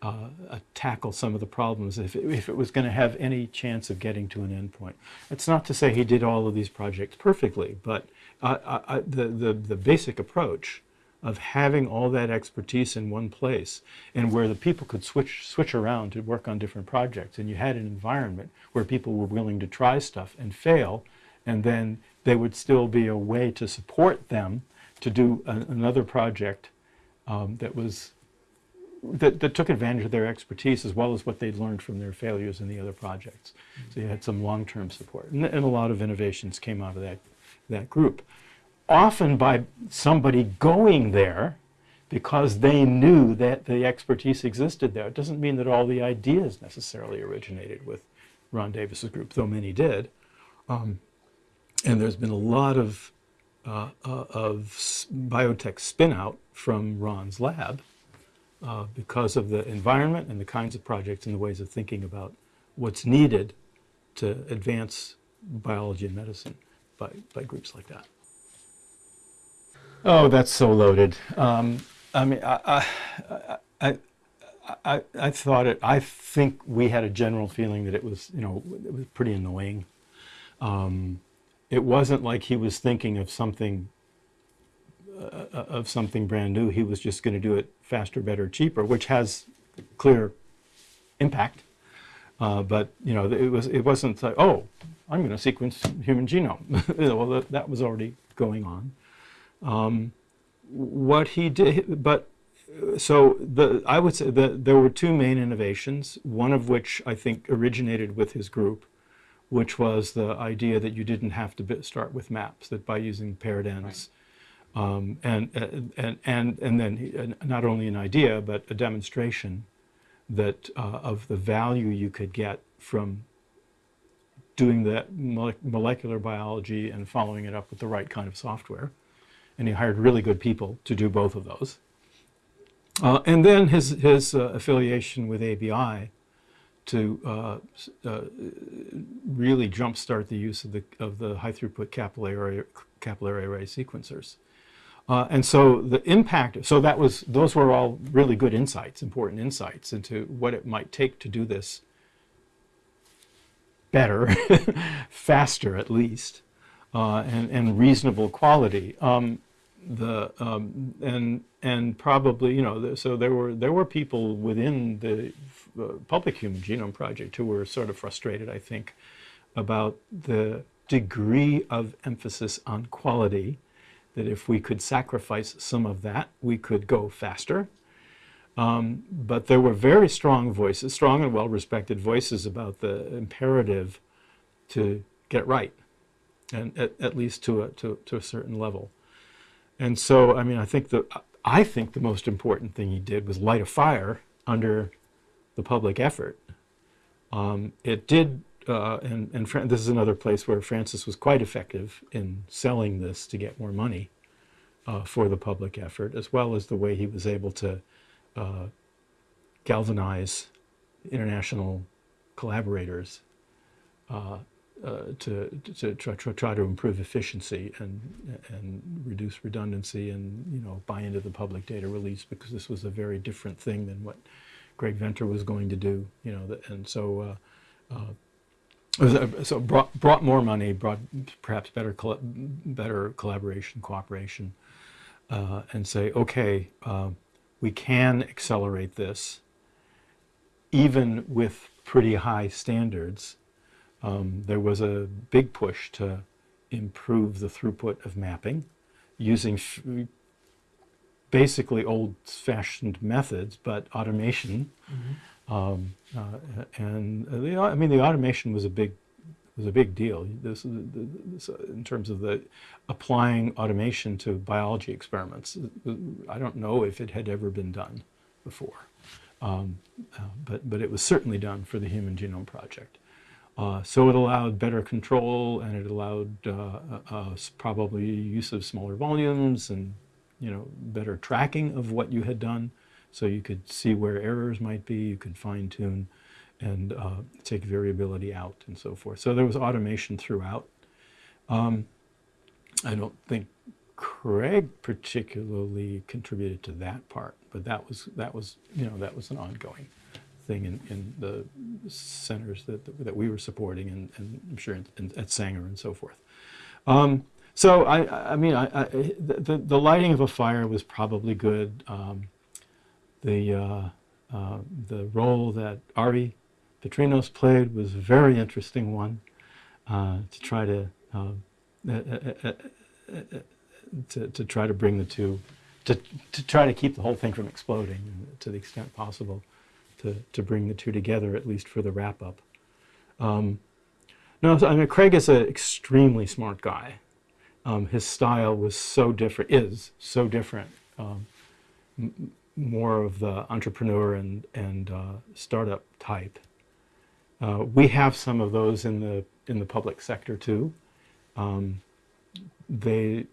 uh, uh, tackle some of the problems if it, if it was going to have any chance of getting to an endpoint. It's not to say he did all of these projects perfectly, but uh, I, I, the, the, the basic approach of having all that expertise in one place and where the people could switch switch around to work on different projects and you had an environment where people were willing to try stuff and fail and then there would still be a way to support them to do a, another project um, that was that, that took advantage of their expertise as well as what they'd learned from their failures in the other projects. So you had some long-term support, and, and a lot of innovations came out of that that group. Often by somebody going there because they knew that the expertise existed there. It doesn't mean that all the ideas necessarily originated with Ron Davis's group, though many did. Um, and there's been a lot of uh, uh, of biotech spinout from Ron's lab uh, because of the environment and the kinds of projects and the ways of thinking about what's needed to advance biology and medicine by, by groups like that. Oh, that's so loaded. Um, I mean, I, I, I, I, thought it, I think we had a general feeling that it was, you know, it was pretty annoying. Um, it wasn't like he was thinking of something of something brand new. He was just going to do it faster, better, cheaper, which has clear impact. Uh, but you know, it was it wasn't like, oh, I'm going to sequence human genome. well, that, was already going on. Um, what he did, but so the I would say that there were two main innovations. One of which I think originated with his group, which was the idea that you didn't have to start with maps. That by using paired ends, um, and, and and and then not only an idea but a demonstration that uh, of the value you could get from doing that mole- molecular biology and following it up with the right kind of software. And he hired really good people to do both of those. Uh, and then his, his uh, affiliation with ABI to uh, uh, really jumpstart the use of the, of the high throughput capillary, capillary array sequencers. Uh, and so the impact, so that was, those were all really good insights, important insights into what it might take to do this better, faster at least, uh, and, and reasonable quality. Um, the um, and and probably you know so there were there were people within the uh, public human genome project who were sort of frustrated I think about the degree of emphasis on quality that if we could sacrifice some of that we could go faster um, but there were very strong voices strong and well respected voices about the imperative to get right and at, at least to a to, to a certain level and so, I mean, I think the I think the most important thing he did was light a fire under the public effort. Um, it did, uh, and and Fran- this is another place where Francis was quite effective in selling this to get more money uh, for the public effort, as well as the way he was able to uh, galvanize international collaborators uh, uh, to, to try, try, to improve efficiency and, and reduce redundancy and you know buy into the public data release because this was a very different thing than what Craig Venter was going to do you know and so uh, so brought, brought more money brought perhaps better better collaboration cooperation uh, and say okay uh, we can accelerate this even with pretty high standards um, there was a big push to improve the throughput of mapping using basically old-fashioned methods, but automation. Um, uh, and the, I mean, the automation was a big was a big deal. This, this, in terms of the applying automation to biology experiments. I don't know if it had ever been done before, um, uh, but but it was certainly done for the Human Genome Project. Uh, so it allowed better control and it allowed uh, uh, uh, probably use of smaller volumes and you know better tracking of what you had done so you could see where errors might be you could fine tune and uh, take variability out and so forth so there was automation throughout um, i don't think craig particularly contributed to that part but that was that was you know that was an ongoing thing in, in the centers that, that we were supporting and, and I'm sure in, in, at Sanger and so forth. Um, so I, I- mean, I, I, the, the- the lighting of a fire was probably good. Um, the, uh, uh, the role that Ari Patrinos played was a very interesting one uh, to try to, um, uh, uh, uh, to, to try to bring the two, to, to try to keep the whole thing from exploding to the extent possible to, to bring the two together, at least for the wrap up. Um, no, I mean, Craig is an extremely smart guy. Um, his style was so different, is so different. Um, more of the entrepreneur and, and uh, startup type. Uh, we have some of those in the, in the public sector too. Um, they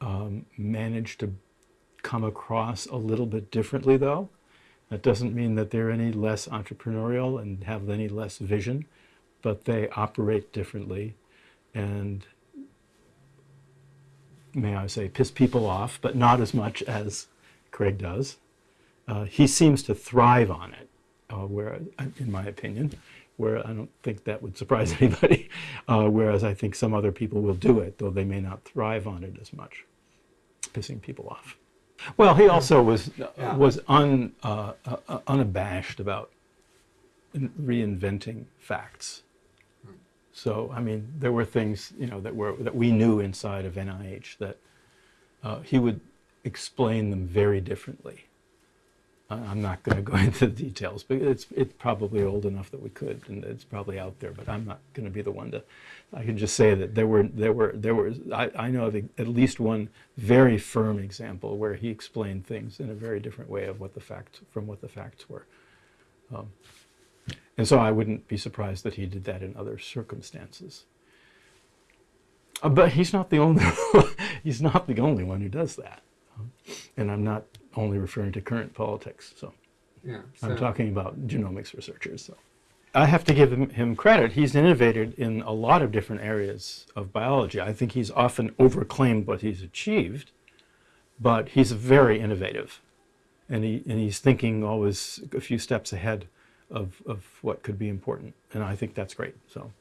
um, manage to come across a little bit differently though. That doesn't mean that they're any less entrepreneurial and have any less vision, but they operate differently and may I say, piss people off, but not as much as Craig does. Uh, he seems to thrive on it, uh, where, in my opinion, where I don't think that would surprise anybody. Uh, whereas I think some other people will do it, though they may not thrive on it as much, pissing people off. Well, he also was Yeah. was un, uh, uh, unabashed about reinventing facts. So, I mean, there were things, you know, that were that we knew inside of NIH that uh, he would explain them very differently. I'm not going to go into the details, but it's it's probably old enough that we could, and it's probably out there. But I'm not going to be the one to. I can just say that there were there were there were I, I know of at least one very firm example where he explained things in a very different way of what the facts from what the facts were. Um, and so I wouldn't be surprised that he did that in other circumstances. Uh, but he's not the only he's not the only one who does that. And I'm not only referring to current politics. So Yeah. I'm talking about genomics researchers. So I have to give him, him credit. He's innovated in a lot of different areas of biology. I think he's often overclaimed what he's achieved, but he's very innovative, and he and he's thinking always a few steps ahead of of what could be important, and I think that's great. So.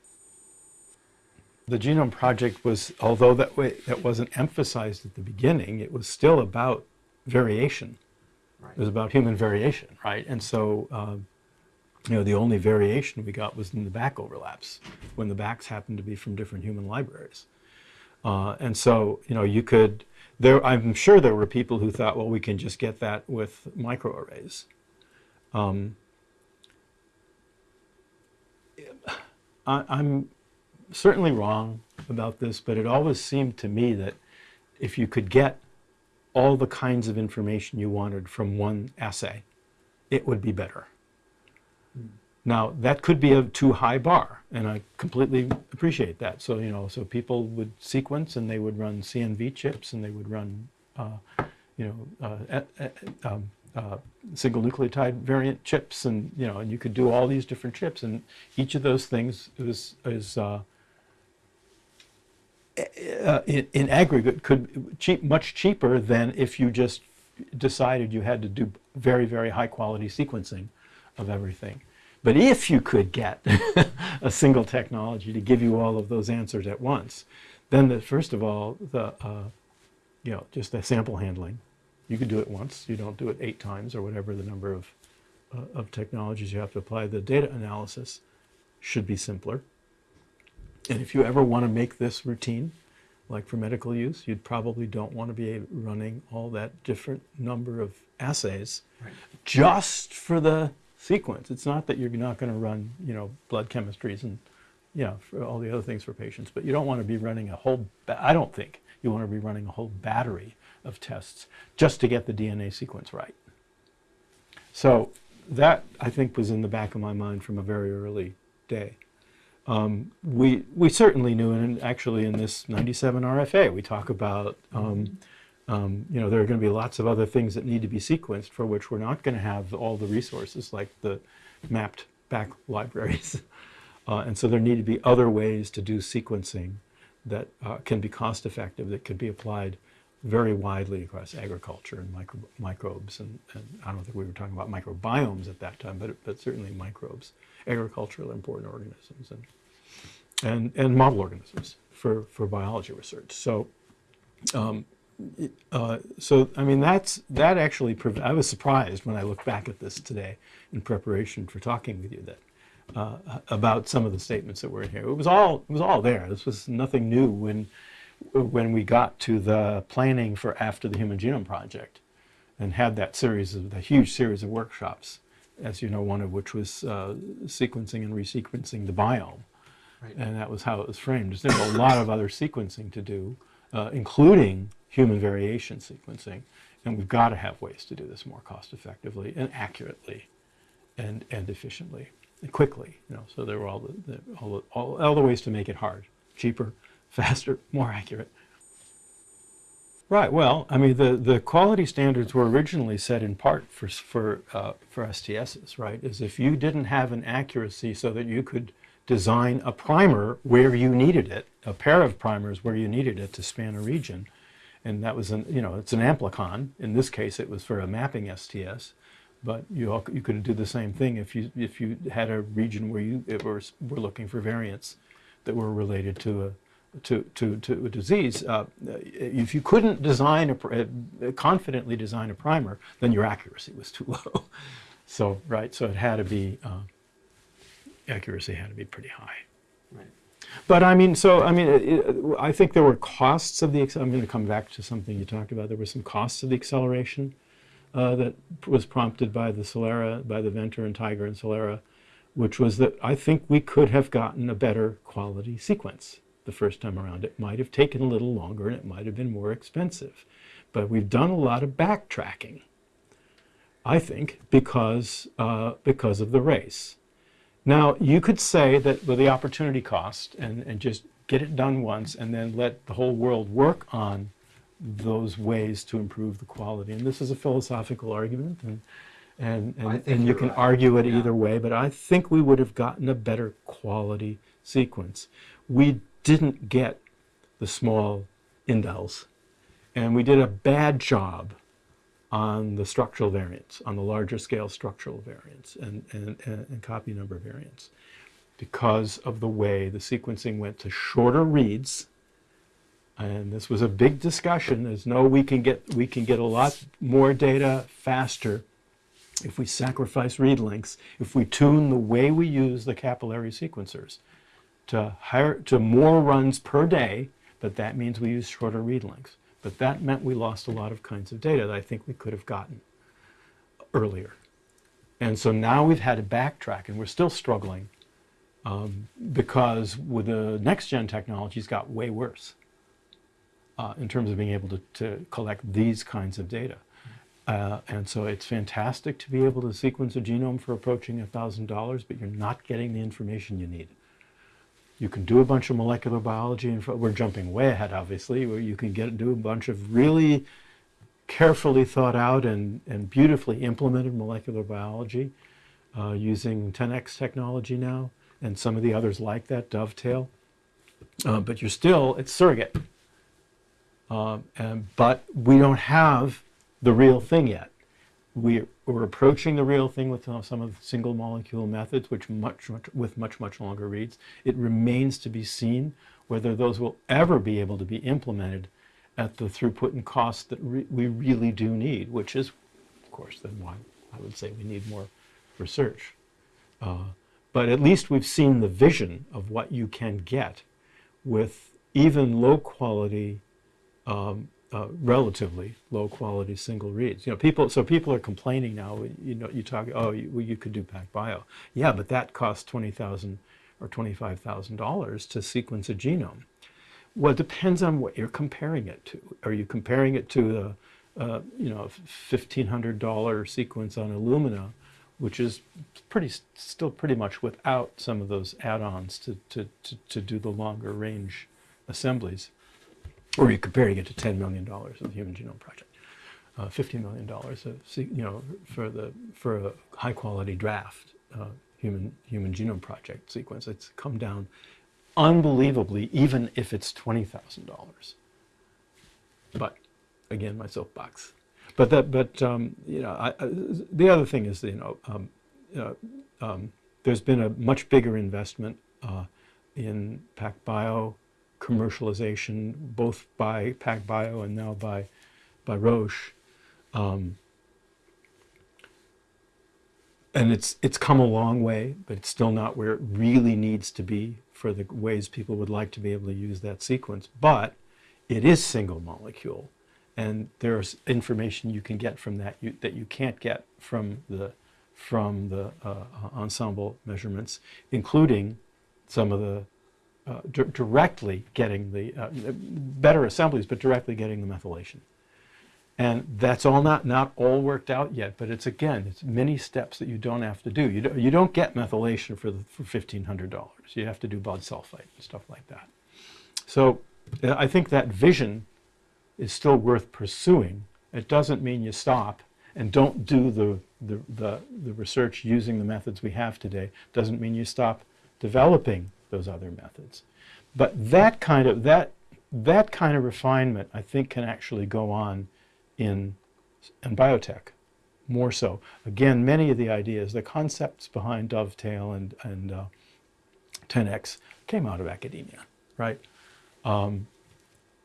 The Genome Project was, although that way that wasn't emphasized at the beginning, it was still about variation. It was about human variation, right? And so, um, you know, the only variation we got was in the BAC overlaps when the BACs happened to be from different human libraries. Uh, and so, you know, you could, there, I'm sure there were people who thought, well, we can just get that with microarrays. Um, I, I'm certainly wrong about this, but it always seemed to me that if you could get all the kinds of information you wanted from one assay, it would be better. Now, that could be a too high bar, and I completely appreciate that. So, you know, so people would sequence and they would run CNV chips and they would run, uh, you know, uh, um, uh, single nucleotide variant chips, and you know, and you could do all these different chips, and each of those things is is uh, in, in aggregate could cheap much cheaper than if you just decided you had to do very very high quality sequencing of everything. But if you could get a single technology to give you all of those answers at once, then the, first of all the uh, you know just the sample handling, you could do it once. You don't do it eight times or whatever the number of uh, of technologies you have to apply. The data analysis should be simpler. And if you ever want to make this routine, like for medical use, you'd probably don't want to be running all that different number of assays Right. just for the sequence. It's not that you're not going to run, you know, blood chemistries and, you know, for all the other things for patients, but you don't want to be running a whole, I don't think you want to be running a whole battery of tests just to get the DNA sequence right. So that, I think, was in the back of my mind from a very early day. Um, we, we certainly knew, and actually in this 97 RFA, we talk about, um, um, you know, there are going to be lots of other things that need to be sequenced for which we're not going to have all the resources like the mapped BAC libraries. Uh, and so there need to be other ways to do sequencing that uh, can be cost effective, that could be applied very widely across agriculture and micro- microbes. And, and I don't think we were talking about microbiomes at that time, but, but certainly microbes, agricultural important organisms, and, and, and model organisms for, for biology research. So, um, uh, so I mean, that's, that actually, I was surprised when I look back at this today in preparation for talking with you that uh, about some of the statements that were in here. It was all it was all there. This was nothing new when when we got to the planning for after the Human Genome Project and had that series of the huge series of workshops, as you know, one of which was uh, sequencing and resequencing the biome, Right. and that was how it was framed. There's a lot of other sequencing to do, uh, including human variation sequencing, and we've got to have ways to do this more cost effectively and accurately and, and efficiently and quickly. You know, so there were all the, the, all, the, all, all the ways to make it hard, cheaper, faster, more accurate. Right. Well, I mean, the, the quality standards were originally set in part for for uh, for STSs, right? Is if you didn't have an accuracy so that you could design a primer where you needed it, a pair of primers where you needed it to span a region. And that was an, you know, it's an amplicon. In this case, it was for a mapping STS. But you, al- you could do the same thing if you, if you had a region where you it were, were looking for variants that were related to a, to, to, to a disease. Uh, if you couldn't design a, uh, confidently design a primer, then your accuracy was too low. so, right, so it had to be, uh, accuracy had to be pretty high. Right. But I mean, so I mean, it, it, I think there were costs of the. I'm going to come back to something you talked about. There were some costs of the acceleration uh, that was prompted by the Celera, by the Venter and TIGR and Celera, which was that I think we could have gotten a better quality sequence the first time around. It might have taken a little longer and it might have been more expensive, but we've done a lot of backtracking. I think because uh, because of the race. Now, you could say that with the opportunity cost and, and just get it done once and then let the whole world work on those ways to improve the quality. And this is a philosophical argument, and, and, and, and you can right. argue it Yeah. either way, but I think we would have gotten a better quality sequence. We didn't get the small indels, and we did a bad job on the structural variants, on the larger scale structural variants and, and, and, copy number variants because of the way the sequencing went to shorter reads. And this was a big discussion. There's no we can get we can get a lot more data faster if we sacrifice read lengths, if we tune the way we use the capillary sequencers to higher to more runs per day, but that means we use shorter read lengths. But that meant we lost a lot of kinds of data that I think we could have gotten earlier. And so now we've had to backtrack, and we're still struggling um, because with the next gen technologies got way worse uh, in terms of being able to, to collect these kinds of data. Uh, and so it's fantastic to be able to sequence a genome for approaching $1,000, but you're not getting the information you need. You can do a bunch of molecular biology, and we're jumping way ahead, obviously, where you can get do a bunch of really carefully thought out and, and beautifully implemented molecular biology uh, using 10x technology now, and some of the others like that, Dovetail. Uh, but you're still, it's surrogate. Um, and, but we don't have the real thing yet. We, we're approaching the real thing with some of the single molecule methods, which much, much with much much longer reads. It remains to be seen whether those will ever be able to be implemented at the throughput and cost that re- we really do need, which is, of course, then why I would say we need more research. Uh, but at least we've seen the vision of what you can get with even low quality um, uh, relatively low quality single reads. You know, people. So people are complaining now. You know, you talk. Oh, you, well, you could do PacBio. Yeah, but that costs twenty thousand or twenty five thousand dollars to sequence a genome. Well, it depends on what you're comparing it to. Are you comparing it to the, uh, you know, fifteen hundred dollar sequence on Illumina, which is pretty still pretty much without some of those add-ons to to to, to do the longer range assemblies or you're comparing it to $10 million of the Human Genome Project, uh, $50 million of, you know, for the for a high quality draft uh, human human genome project sequence. It's come down unbelievably, even if it's twenty thousand dollars. But again, my soapbox. But that, but um, you know, I, I, the other thing is, you know, um, uh, um, there's been a much bigger investment uh, in PacBio commercialization, both by PacBio and now by by Roche. Um, and it's it's come a long way, but it's still not where it really needs to be for the ways people would like to be able to use that sequence. But it is single molecule, and there's information you can get from that you, that you can't get from the from the uh, ensemble measurements, including some of the uh, di- directly getting the uh, better assemblies, but directly getting the methylation. And that's all not not all worked out yet, but it's again, it's many steps that you don't have to do. You don't, you don't get methylation for for fifteen hundred dollars. You have to do bisulfite and stuff like that. So uh, I think that vision is still worth pursuing. It doesn't mean you stop and don't do the the, the, the research using the methods we have today. Doesn't mean you stop developing those other methods. But that kind of that that kind of refinement, I think, can actually go on in in biotech more so. Again, many of the ideas, the concepts behind Dovetail and and uh, 10x came out of academia, right? Um,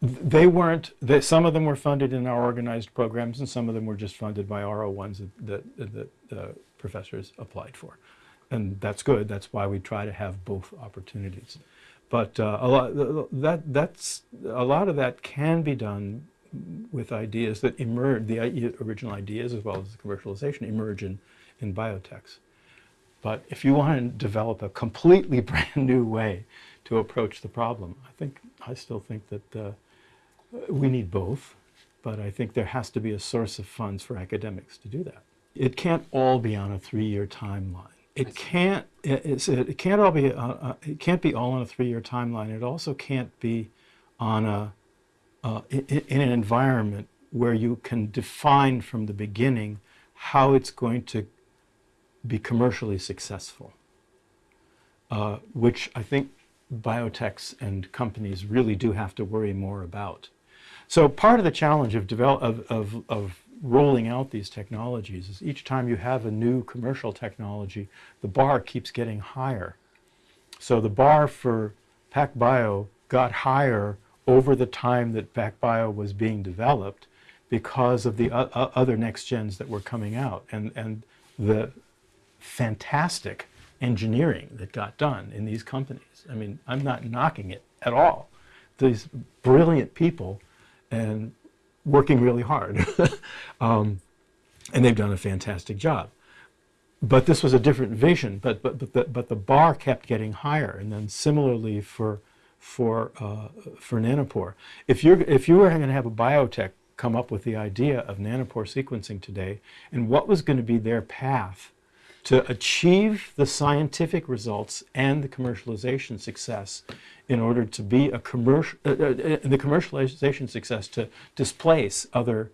they weren't. They, some of them were funded in our organized programs, and some of them were just funded by RO1s that that, that uh, professors applied for, and that's good. That's why we try to have both opportunities. But uh, a lot that that's a lot of that can be done with ideas that emerge, the original ideas as well as the commercialization emerge in, in biotechs. But if you want to develop a completely brand new way to approach the problem, I think I still think that uh, we need both. But I think there has to be a source of funds for academics to do that. It can't all be on a three-year timeline. It can't. it- it can't all be. Uh, uh, it can't be all on a three-year timeline. It also can't be on a uh, in, in an environment where you can define from the beginning how it's going to be commercially successful, uh, which I think biotechs and companies really do have to worry more about. So part of the challenge of, develop, of, of, of rolling out these technologies is each time you have a new commercial technology, the bar keeps getting higher. So the bar for PacBio got higher over the time that PacBio was being developed because of the other next gens that were coming out and, and the fantastic engineering that got done in these companies. I mean, I'm not knocking it at all. These brilliant people and working really hard. um, and they've done a fantastic job but this was a different vision. But but but the, but the bar kept getting higher, and then similarly for for uh, for nanopore. If you're if you were going to have a biotech come up with the idea of nanopore sequencing today, and what was going to be their path to achieve the scientific results and the commercialization success in order to be a commercial uh, uh, uh, the commercialization success to displace other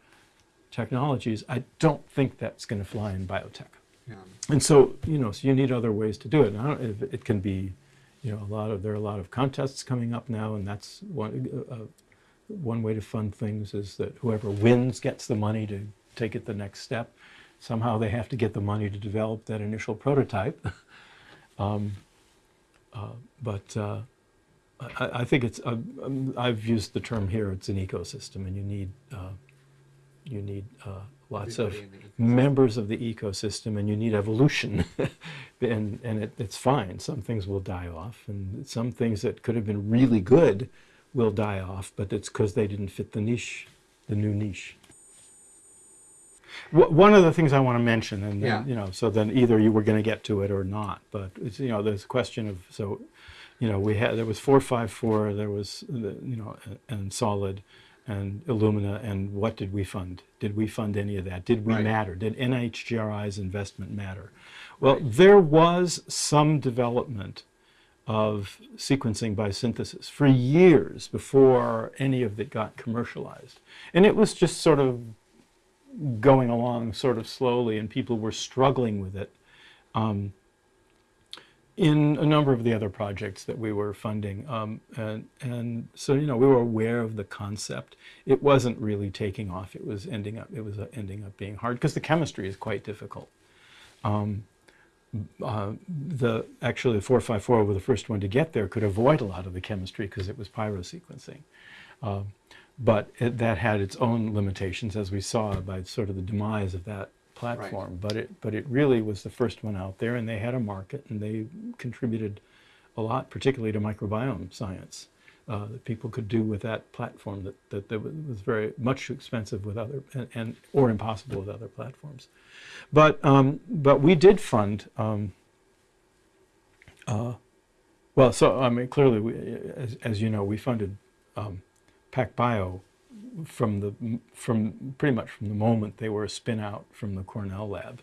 technologies, I don't think that's going to fly in biotech. Yeah. And so, you know, so you need other ways to do it. And I don't, if it can be, you know, a lot of there are a lot of contests coming up now, and that's one uh, one way to fund things is that whoever wins gets the money to take it the next step. Somehow they have to get the money to develop that initial prototype. um, uh, but uh, I, I think it's uh, I've used the term here. It's an ecosystem, and you need uh, you need uh, lots of Everybody ecosystem. members of the ecosystem and you need evolution and, and it, it's fine some things will die off and some things that could have been really good will die off but it's because they didn't fit the niche the new niche one of the things I want to mention, and then, Yeah. you know, so then either you were going to get to it or not, but it's, you know, there's a question of so, you know, we had there was four five four, there was you know, and SOLiD, and Illumina, and what did we fund? Did we fund any of that? Did we Right. matter? Did NHGRI's investment matter? Well, there was some development of sequencing by synthesis for years before any of it got commercialized, and it was just sort of going along sort of slowly, and people were struggling with it. Um, in a number of the other projects that we were funding, um, and and so you know we were aware of the concept. It wasn't really taking off. It was ending up. It was uh, ending up being hard because the chemistry is quite difficult. Um, uh, the actually the 454 were the first one to get there could avoid a lot of the chemistry because it was pyrosequencing. Um, but it, that had its own limitations, as we saw by sort of the demise of that platform. But it but it really was the first one out there, and they had a market, and they contributed a lot, particularly to microbiome science. Uh, that people could do with that platform that, that, that was very much too expensive with other and, and or impossible with other platforms. But um, but we did fund um, uh, well, so I mean, clearly, we, as, as you know, we funded um, PacBio from the from pretty much from the moment they were a spin out from the Cornell lab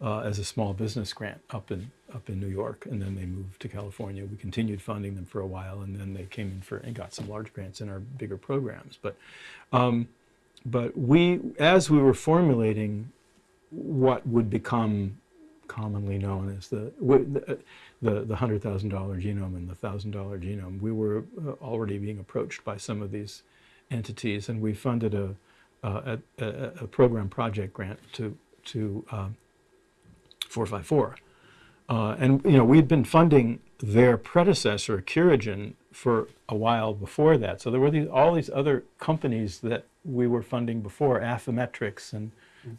uh, as a small business grant up in up in New York, and then they moved to California. We continued funding them for a while, and then they came in for and got some large grants in our bigger programs. But um, but we, as we were formulating what would become commonly known as the the the, the hundred thousand dollar genome and the thousand dollar genome. We were uh, already being approached by some of these entities, and we funded a uh, a, a, a program project grant to to um, 454. Uh, and you know we'd been funding their predecessor, CuraGen, for a while before that. So there were these, all these other companies that we were funding before, Affymetrix and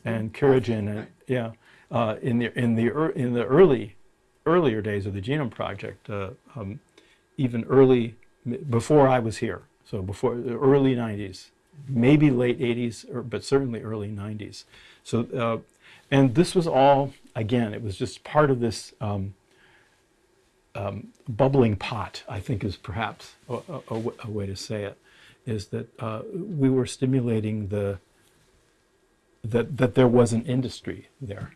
and CuraGen, and yeah, uh, in the in the ear- in the early earlier days of the Genome Project, uh, um, even early before I was here, so before the early 90s, maybe late 80s, or, but certainly early 90s. So, uh, and this was all again, it was just part of this um, um, bubbling pot. I think is perhaps a way to say it, is that uh, we were stimulating the that that there was an industry there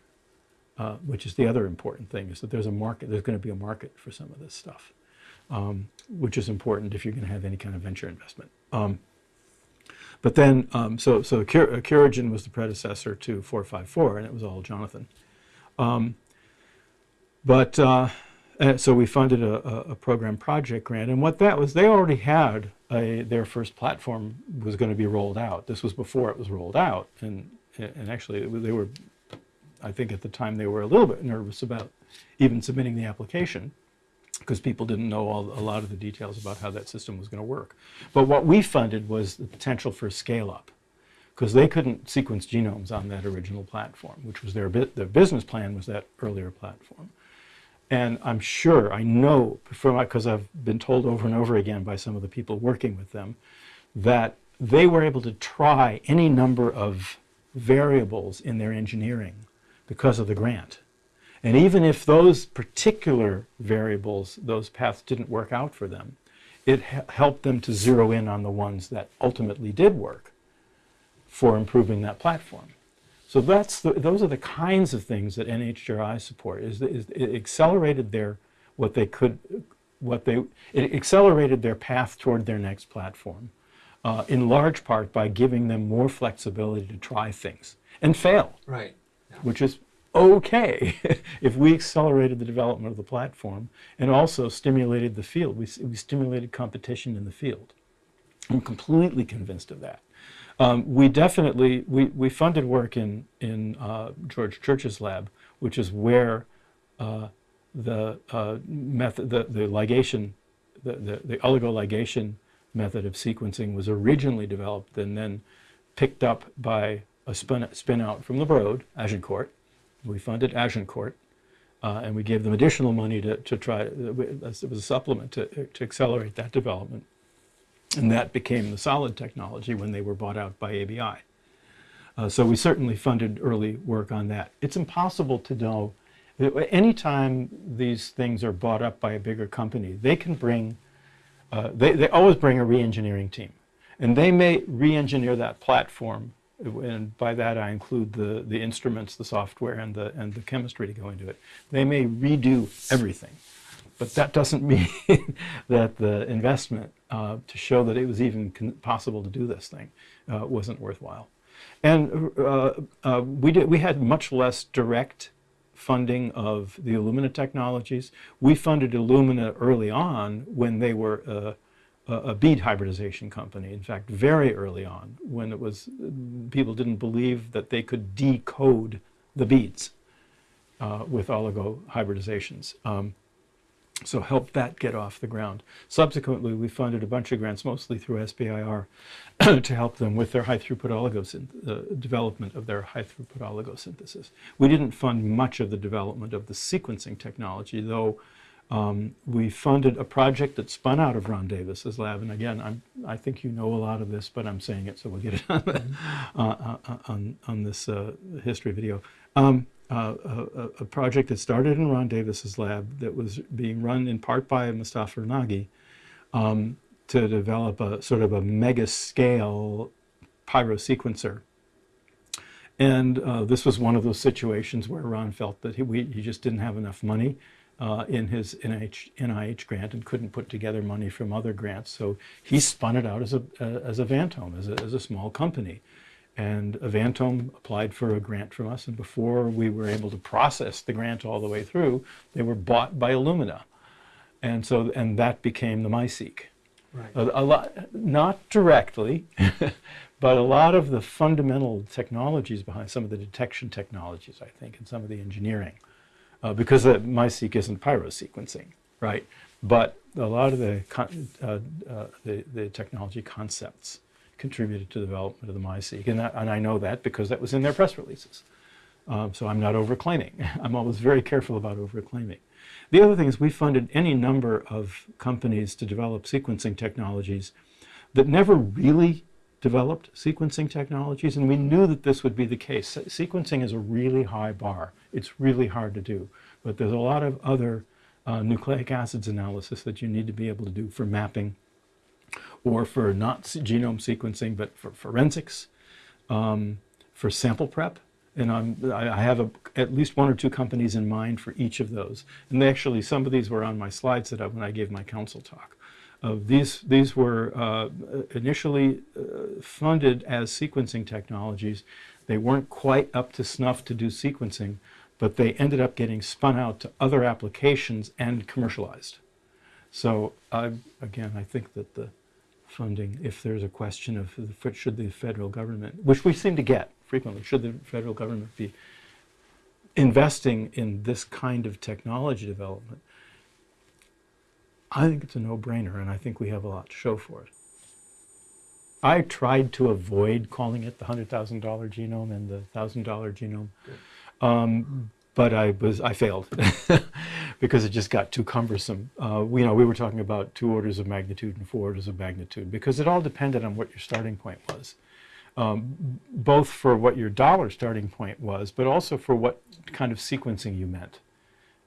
uh, which is the other important thing, is that there's a market, there's going to be a market for some of this stuff, um, which is important if you're going to have any kind of venture investment. Um, but then, um, so, so Cur- was the predecessor to 454, and it was all Jonathan. Um, but, uh, uh, so we funded a, a, a program project grant, and what that was, they already had a, their first platform was going to be rolled out. This was before it was rolled out, and, and actually they were I think at the time they were a little bit nervous about even submitting the application because people didn't know all, a lot of the details about how that system was going to work. But what we funded was the potential for scale up because they couldn't sequence genomes on that original platform, which was their, their business plan was that earlier platform. And I'm sure, I know, because I've been told over and over again by some of the people working with them, that they were able to try any number of variables in their engineering because of the grant. And even if those particular variables, those paths didn't work out for them, it helped them to zero in on the ones that ultimately did work for improving that platform. So that's the, those are the kinds of things that NHGRI support. Is, is it accelerated their what they could, what they it accelerated their path toward their next platform, uh, in large part by giving them more flexibility to try things and fail Right. Which is okay if we accelerated the development of the platform and also stimulated the field. We, we stimulated competition in the field. I'm completely convinced of that. Um, we definitely we, we funded work in in uh, George Church's lab, which is where uh, the uh, method the, the ligation the, the, the oligoligation method of sequencing was originally developed and then picked up by a spin, spin out from the Broad, Agencourt. We funded Agencourt, uh, and we gave them additional money to, to try, it was a supplement to, to accelerate that development. And that became the SOLiD technology when they were bought out by ABI. Uh, so we certainly funded early work on that. It's impossible to know. Anytime these things are bought up by a bigger company, they can bring, uh, they, they always bring a re-engineering team. And they may re-engineer that platform, and by that I include the, the instruments, the software, and the, and the chemistry to go into it. They may redo everything. But that doesn't mean that the investment uh, to show that it was even possible to do this thing uh, wasn't worthwhile. And uh, uh, we, did, we had much less direct funding of the Illumina technologies. We funded Illumina early on when they were uh, a, bead hybridization company. In fact, very early on, when it was people didn't believe that they could decode the beads uh, with oligo hybridizations. Um, so helped that get off the ground. Subsequently, we funded a bunch of grants, mostly through SBIR, to help them with their high throughput oligosynth- uh, development of their high throughput oligosynthesis. We didn't fund much of the development of the sequencing technology, though um, we funded a project that spun out of Ron Davis's lab. And again, I'm, I think you know a lot of this, but I'm saying it so we'll get it on, the, uh, uh, on, on this uh, history video. Um, uh, a, a- project that started in Ron Davis's lab that was being run in part by Mostafa Ronaghi um, to develop a sort of a mega scale pyrosequencer. And uh, this was one of those situations where Ron felt that he, we, he just didn't have enough money uh, in his NIH, NIH grant and couldn't put together money from other grants. So he spun it out as a, uh, as Avantome, as a, as a small company. And Avantome applied for a grant from us, and before we were able to process the grant all the way through, they were bought by Illumina. And so, and that became the MiSeq. Right. A, a lot, not directly, but a lot of the fundamental technologies behind some of the detection technologies, I think, and some of the engineering, uh, because the MiSeq isn't pyrosequencing, right? But a lot of the, uh, uh, the, the technology concepts contributed to the development of the MiSeq, and, that, and I know that because that was in their press releases. Um, so I'm not overclaiming. I'm always very careful about overclaiming. The other thing is we funded any number of companies to develop sequencing technologies that never really developed sequencing technologies, and we knew that this would be the case. Sequencing is a really high bar. It's really hard to do, but there's a lot of other uh, nucleic acids analysis that you need to be able to do for mapping or for not genome sequencing, but for forensics, um, for sample prep. And I'm, I have a, at least one or two companies in mind for each of those. And actually, some of these were on my slides that I, when I gave my council talk. These, these were uh, initially uh, funded as sequencing technologies. They weren't quite up to snuff to do sequencing, but they ended up getting spun out to other applications and commercialized. So I, again, I think that the funding, if there's a question of should the federal government, which we seem to get frequently, should the federal government be investing in this kind of technology development, I think it's a no-brainer, and I think we have a lot to show for it. I tried to avoid calling it the hundred thousand dollar genome and the thousand dollar genome, um, but I was I failed because it just got too cumbersome. Uh, we, you know, we were talking about two orders of magnitude and four orders of magnitude because it all depended on what your starting point was, um, both for what your dollar starting point was, but also for what kind of sequencing you meant.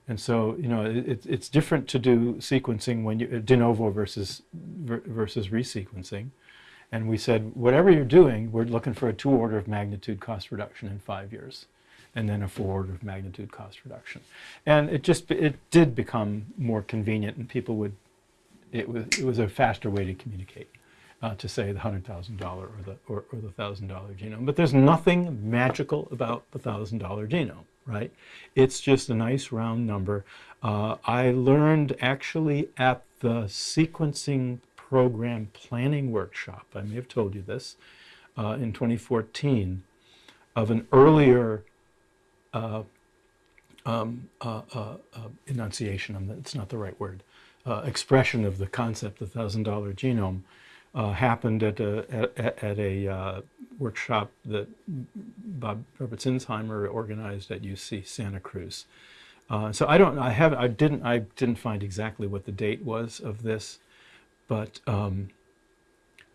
And so, you know, it, it's- different to do sequencing when you de novo versus versus resequencing. And we said, whatever you're doing, we're looking for a two order of magnitude cost reduction in five years, and then a four order of magnitude cost reduction. And it just it did become more convenient, and people would it was it was a faster way to communicate. Uh, to say the hundred thousand dollar or the or, or the thousand dollar genome, but there's nothing magical about the thousand dollar genome, right? It's just a nice round number. Uh, I learned actually at the sequencing program planning workshop. I may have told you this uh, in 2014 of an earlier uh, um, uh, uh, uh, enunciation. It's not the right word. Expression of the concept thousand dollar genome uh, happened at a at, at a uh, workshop that Bob Robert Sinsheimer organized at UC Santa Cruz. Uh, so I don't I have I didn't I didn't find exactly what the date was of this, but um,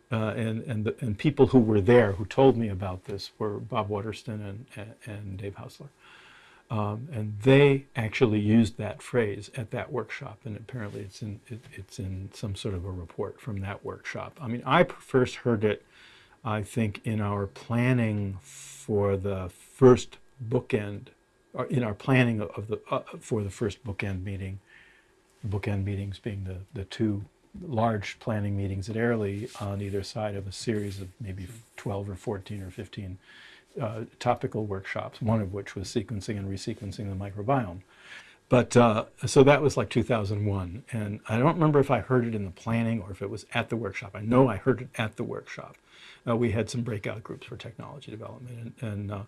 uh, and and the, and people who were there who told me about this were Bob Waterston and and, and Dave Haussler. Um, and they actually used that phrase at that workshop, and apparently it's in it, it's in some sort of a report from that workshop. I mean, I first heard it, I think, in our planning for the first bookend, or in our planning of the uh, for the first bookend meeting. Bookend meetings being the the two large planning meetings at Airlie on either side of a series of maybe 12 or 14 or 15 uh, topical workshops, one of which was sequencing and resequencing the microbiome. But uh, so that was like 2001. And I don't remember if I heard it in the planning or if it was at the workshop. I know I heard it at the workshop. Uh, we had some breakout groups for technology development, and, and, uh,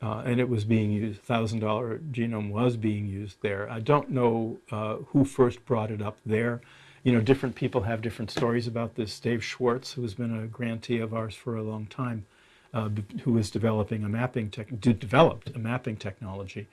uh, and it was being used. $1,000 genome was being used there. I don't know uh, who first brought it up there. You know, different people have different stories about this. Dave Schwartz, who's been a grantee of ours for a long time, uh, who was developing a mapping tech, developed a mapping technology,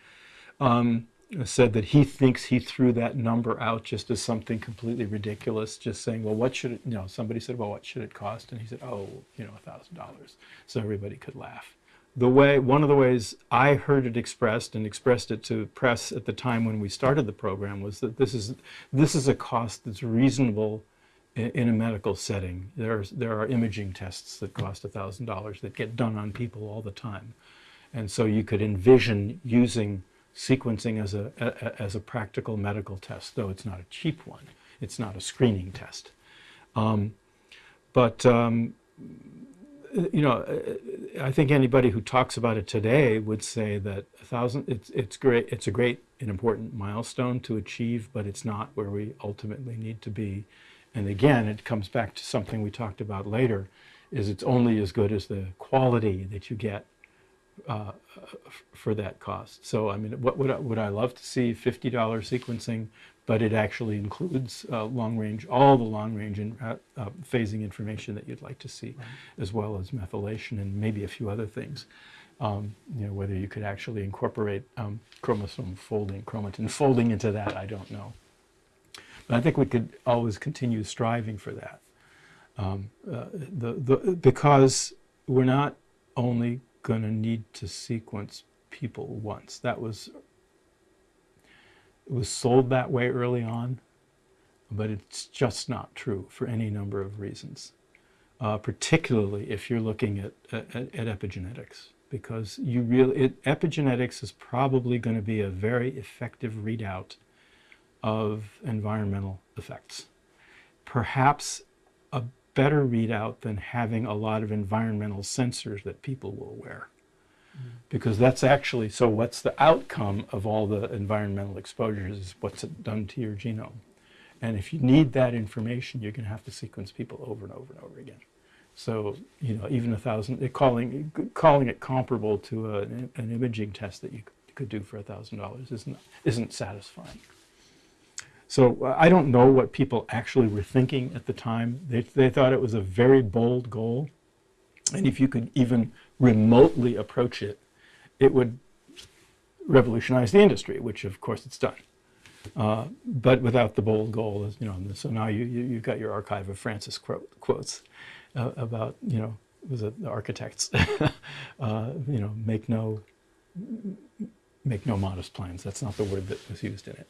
um, said that he thinks he threw that number out just as something completely ridiculous, just saying, well, what should it, you know, somebody said, well, what should it cost? And he said, oh, you know, a thousand dollars. So everybody could laugh. The way, one of the ways I heard it expressed and expressed it to press at the time when we started the program was that this is, this is a cost that's reasonable in a medical setting. There's, there are imaging tests that cost $1,000 that get done on people all the time. And so you could envision using sequencing as a, a- as a practical medical test, though it's not a cheap one. It's not a screening test. Um, but um, you know, I think anybody who talks about it today would say that a thousand, it's, it's great, it's a great and important milestone to achieve, but it's not where we ultimately need to be. And again, it comes back to something we talked about later, is it's only as good as the quality that you get uh, for that cost. So, I mean, what would I, would I love to see $50 sequencing, but it actually includes uh, long range, all the long range and uh, uh, phasing information that you'd like to see, as well as methylation and maybe a few other things. Um, you know, whether you could actually incorporate um, chromosome folding, chromatin folding into that, I don't know. But I think we could always continue striving for that. Um, uh, the, the, because we're not only going to need to sequence people once. That was it was sold that way early on, but it's just not true for any number of reasons. Uh, particularly if you're looking at, at, at epigenetics, because you really it, epigenetics is probably going to be a very effective readout of environmental effects. Perhaps a better readout than having a lot of environmental sensors that people will wear. Mm-hmm. Because that's actually, so what's the outcome of all the environmental exposures is what's it done to your genome. And if you need that information, you're going to have to sequence people over and over and over again. So, you know, even a thousand, calling, calling it comparable to a, an imaging test that you could do for a thousand dollars isn't, isn't satisfying. So uh, I don't know what people actually were thinking at the time. They, they thought it was a very bold goal. And if you could even remotely approach it, it would revolutionize the industry, which of course it's done. Uh, but without the bold goal, you know, so now you, you, you've got your archive of Francis quote, quotes uh, about, you know, was it the architects, uh, you know, make no, make no modest plans. That's not the word that was used in it.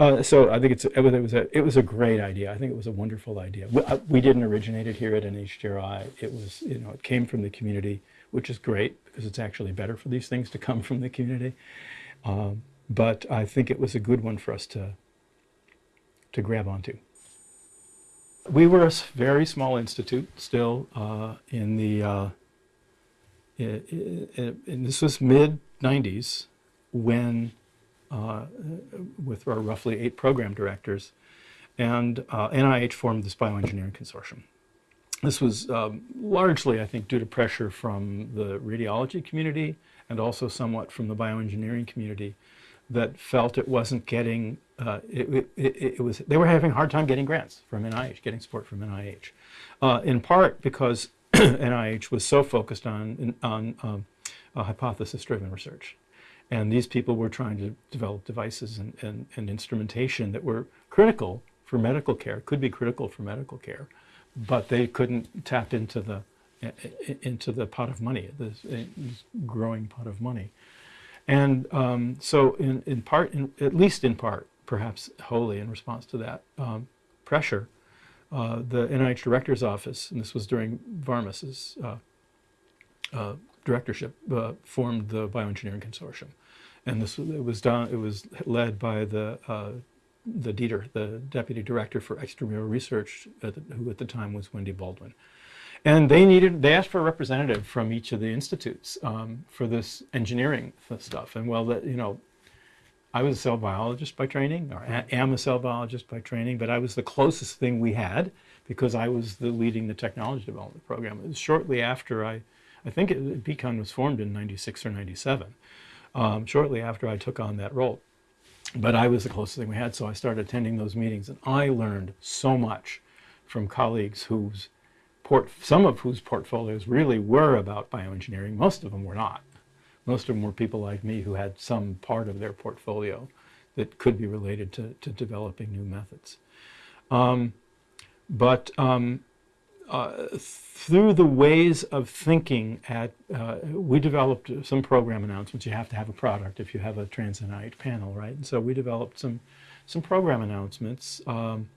Uh, so I think it's, it was, a it was a great idea. I think it was a wonderful idea. We, uh, we didn't originate it here at NHGRI. It was you know it came from the community, which is great because it's actually better for these things to come from the community. Um, but I think it was a good one for us to to grab onto. We were a very small institute still uh, in the uh, this was mid 90s when uh, with our roughly eight program directors, and uh, NIH formed this bioengineering consortium. This was um, largely, I think, due to pressure from the radiology community and also somewhat from the bioengineering community that felt it wasn't getting, uh, it, it, it, was, they were having a hard time getting grants from NIH, getting support from NIH. Uh, in part because NIH was so focused on, on um, uh, hypothesis-driven research. And these people were trying to develop devices and, and, and instrumentation that were critical for medical care, could be critical for medical care, but they couldn't tap into the into the pot of money, this, uh, this growing pot of money. And um, so, in, in part, in, at least in part, perhaps wholly in response to that um, pressure, uh, the NIH Director's Office, and this was during Varmus's uh, uh, directorship, uh, formed the Bioengineering Consortium. And this it was done. It was led by the uh, the Dieter, the deputy director for extramural research, at the, who at the time was Wendy Baldwin. And they needed, they asked for a representative from each of the institutes um, for this engineering stuff. And well, that you know, I was a cell biologist by training, or am a cell biologist by training, but I was the closest thing we had because I was the leading the technology development program. It was shortly after I, I think it, BECON was formed in '96 or '97. Um, shortly after I took on that role, but I was the closest thing we had, so I started attending those meetings, and I learned so much from colleagues whose port, some of whose portfolios really were about bioengineering. Most of them were not. Most of them were people like me who had some part of their portfolio that could be related to, to developing new methods. Um, but um, through the ways of thinking at, uh, we developed some program announcements. You have to have a product if you have a trans NIH panel, right? And so we developed some, some program announcements um,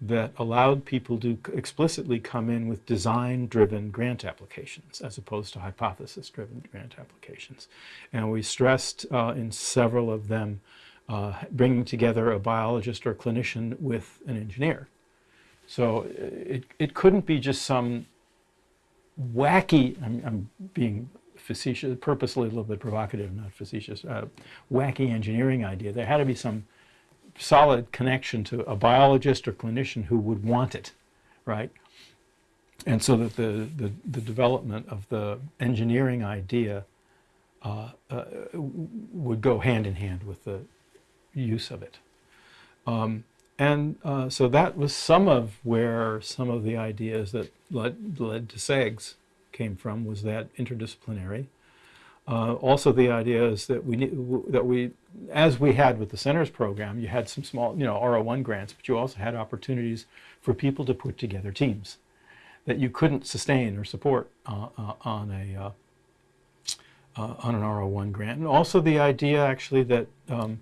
that allowed people to explicitly come in with design-driven grant applications as opposed to hypothesis-driven grant applications. And we stressed uh, in several of them uh, bringing together a biologist or clinician with an engineer. So it, it couldn't be just some wacky, I'm, I'm being facetious, purposely a little bit provocative, not facetious, uh, wacky engineering idea. There had to be some solid connection to a biologist or clinician who would want it, right? And so that the, the, the development of the engineering idea uh, uh, would go hand in hand with the use of it. Um, and uh, so that was some of where some of the ideas that led, led to CEGS came from was that interdisciplinary. Uh, also, the idea is that we that we, as we had with the centers program, you had some small, you know, R01 grants, but you also had opportunities for people to put together teams that you couldn't sustain or support uh, uh, on a uh, uh, on an R01 grant. And also the idea actually that um,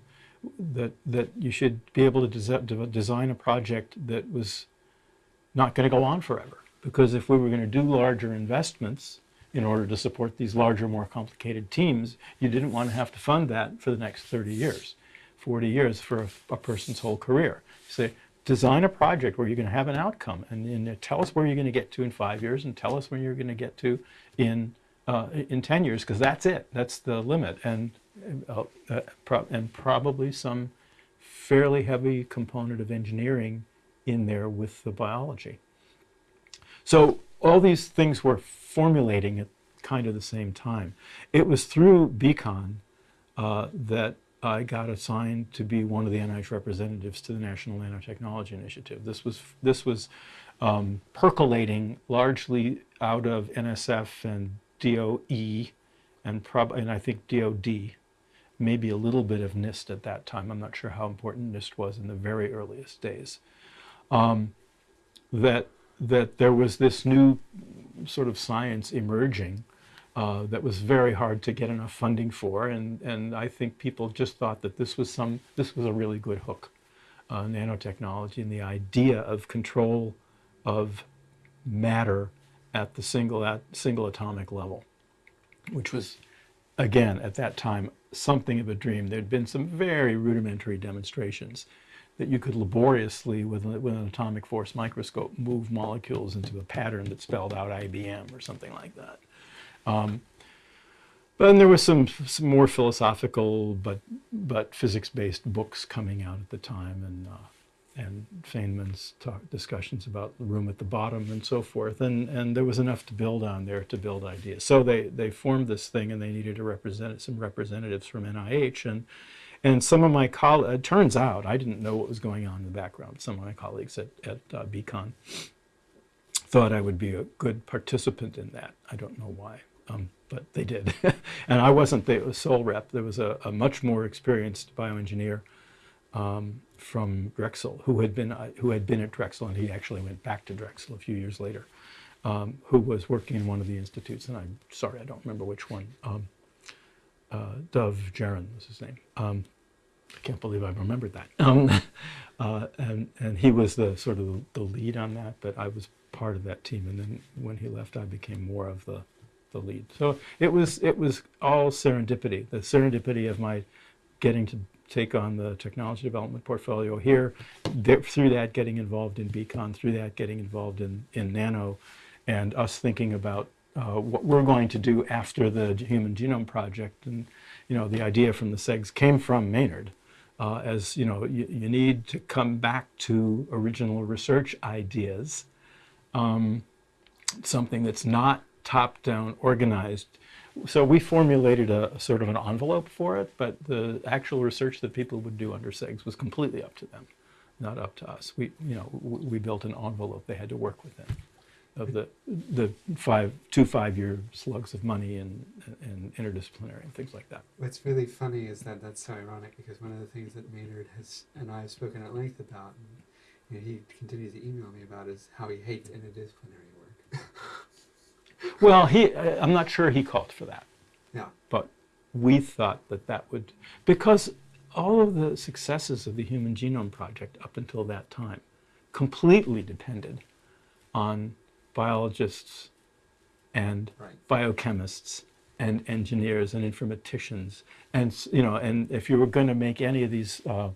that that you should be able to desi- de- design a project that was not going to go on forever. Because if we were going to do larger investments in order to support these larger, more complicated teams, you didn't want to have to fund that for the next 30 years, 40 years for a, a person's whole career. Say, design a project where you're going to have an outcome and, and tell us where you're going to get to in five years and tell us where you're going to get to in, uh, in 10 years, because that's it. That's the limit. And, uh, uh, and probably some fairly heavy component of engineering in there with the biology. So all these things were formulating at kind of the same time. It was through BECON uh, that I got assigned to be one of the NIH representatives to the National Nanotechnology Initiative. This was this was um, percolating largely out of NSF and DOE, and prob and I think DOD, maybe a little bit of NIST at that time. I'm not sure how important NIST was in the very earliest days. Um, that that there was this new sort of science emerging uh, that was very hard to get enough funding for, and and I think people just thought that this was some this was a really good hook, uh, nanotechnology and the idea of control of matter at the single at single atomic level, which was again at that time something of a dream. There'd been some very rudimentary demonstrations that you could laboriously, with, with an atomic force microscope, move molecules into a pattern that spelled out IBM or something like that. Um, but then there was some, some more philosophical but, but physics-based books coming out at the time, and, uh, and Feynman's talk, discussions about the room at the bottom and so forth. And, and there was enough to build on there to build ideas. So they, they formed this thing, and they needed to represent some representatives from NIH. And, and some of my colleagues, it turns out, I didn't know what was going on in the background. Some of my colleagues at, at uh, BECON thought I would be a good participant in that. I don't know why, um, but they did. and I wasn't the sole rep. There was a, a much more experienced bioengineer um, from Drexel who had been uh, who had been at Drexel, and he actually went back to Drexel a few years later. Um, who was working in one of the institutes, and I'm sorry, I don't remember which one. Um, uh, Dov Jaron was his name. Um, I can't believe I remembered that. Um, uh, and and he was the sort of the lead on that, but I was part of that team. And then when he left, I became more of the the lead. So it was it was all serendipity. The serendipity of my getting to take on the technology development portfolio here, there, through that getting involved in BECON, through that getting involved in in Nano, and us thinking about uh, what we're going to do after the Human Genome Project. And you know, the idea from the CEGS came from Maynard, uh, as you know, you, you need to come back to original research ideas, um, something that's not top-down organized. So we formulated a, sort of an envelope for it, but the actual research that people would do under CEGS was completely up to them, not up to us. We, you know, we built an envelope they had to work within of the the five two five year slugs of money and and interdisciplinary and things like that. What's really funny is that that's so ironic because one of the things that Maynard has and I have spoken at length about, and you know, he continues to email me about, is how he hates interdisciplinary work. Well, he I- I'm not sure he called for that, yeah, but we thought that that would because all of the successes of the Human Genome Project up until that time completely depended on biologists and right. biochemists and engineers and informaticians and you know and if you were going to make any of these uh,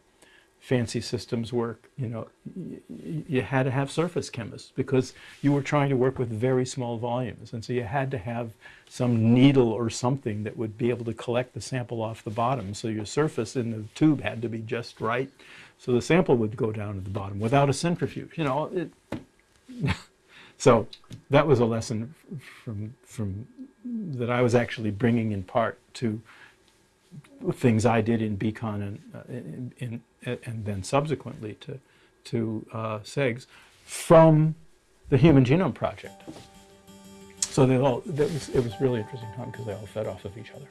fancy systems work, you know, you had to have surface chemists because you were trying to work with very small volumes. And so you had to have some needle or something that would be able to collect the sample off the bottom. So your surface in the tube had to be just right. So the sample would go down to the bottom without a centrifuge. You know, it, so that was a lesson from, from that I was actually bringing in part to things I did in BECON and, uh, in, in, and then subsequently to, to uh, CEGS from the Human Genome Project. So they all, was, it was really interesting time because they all fed off of each other.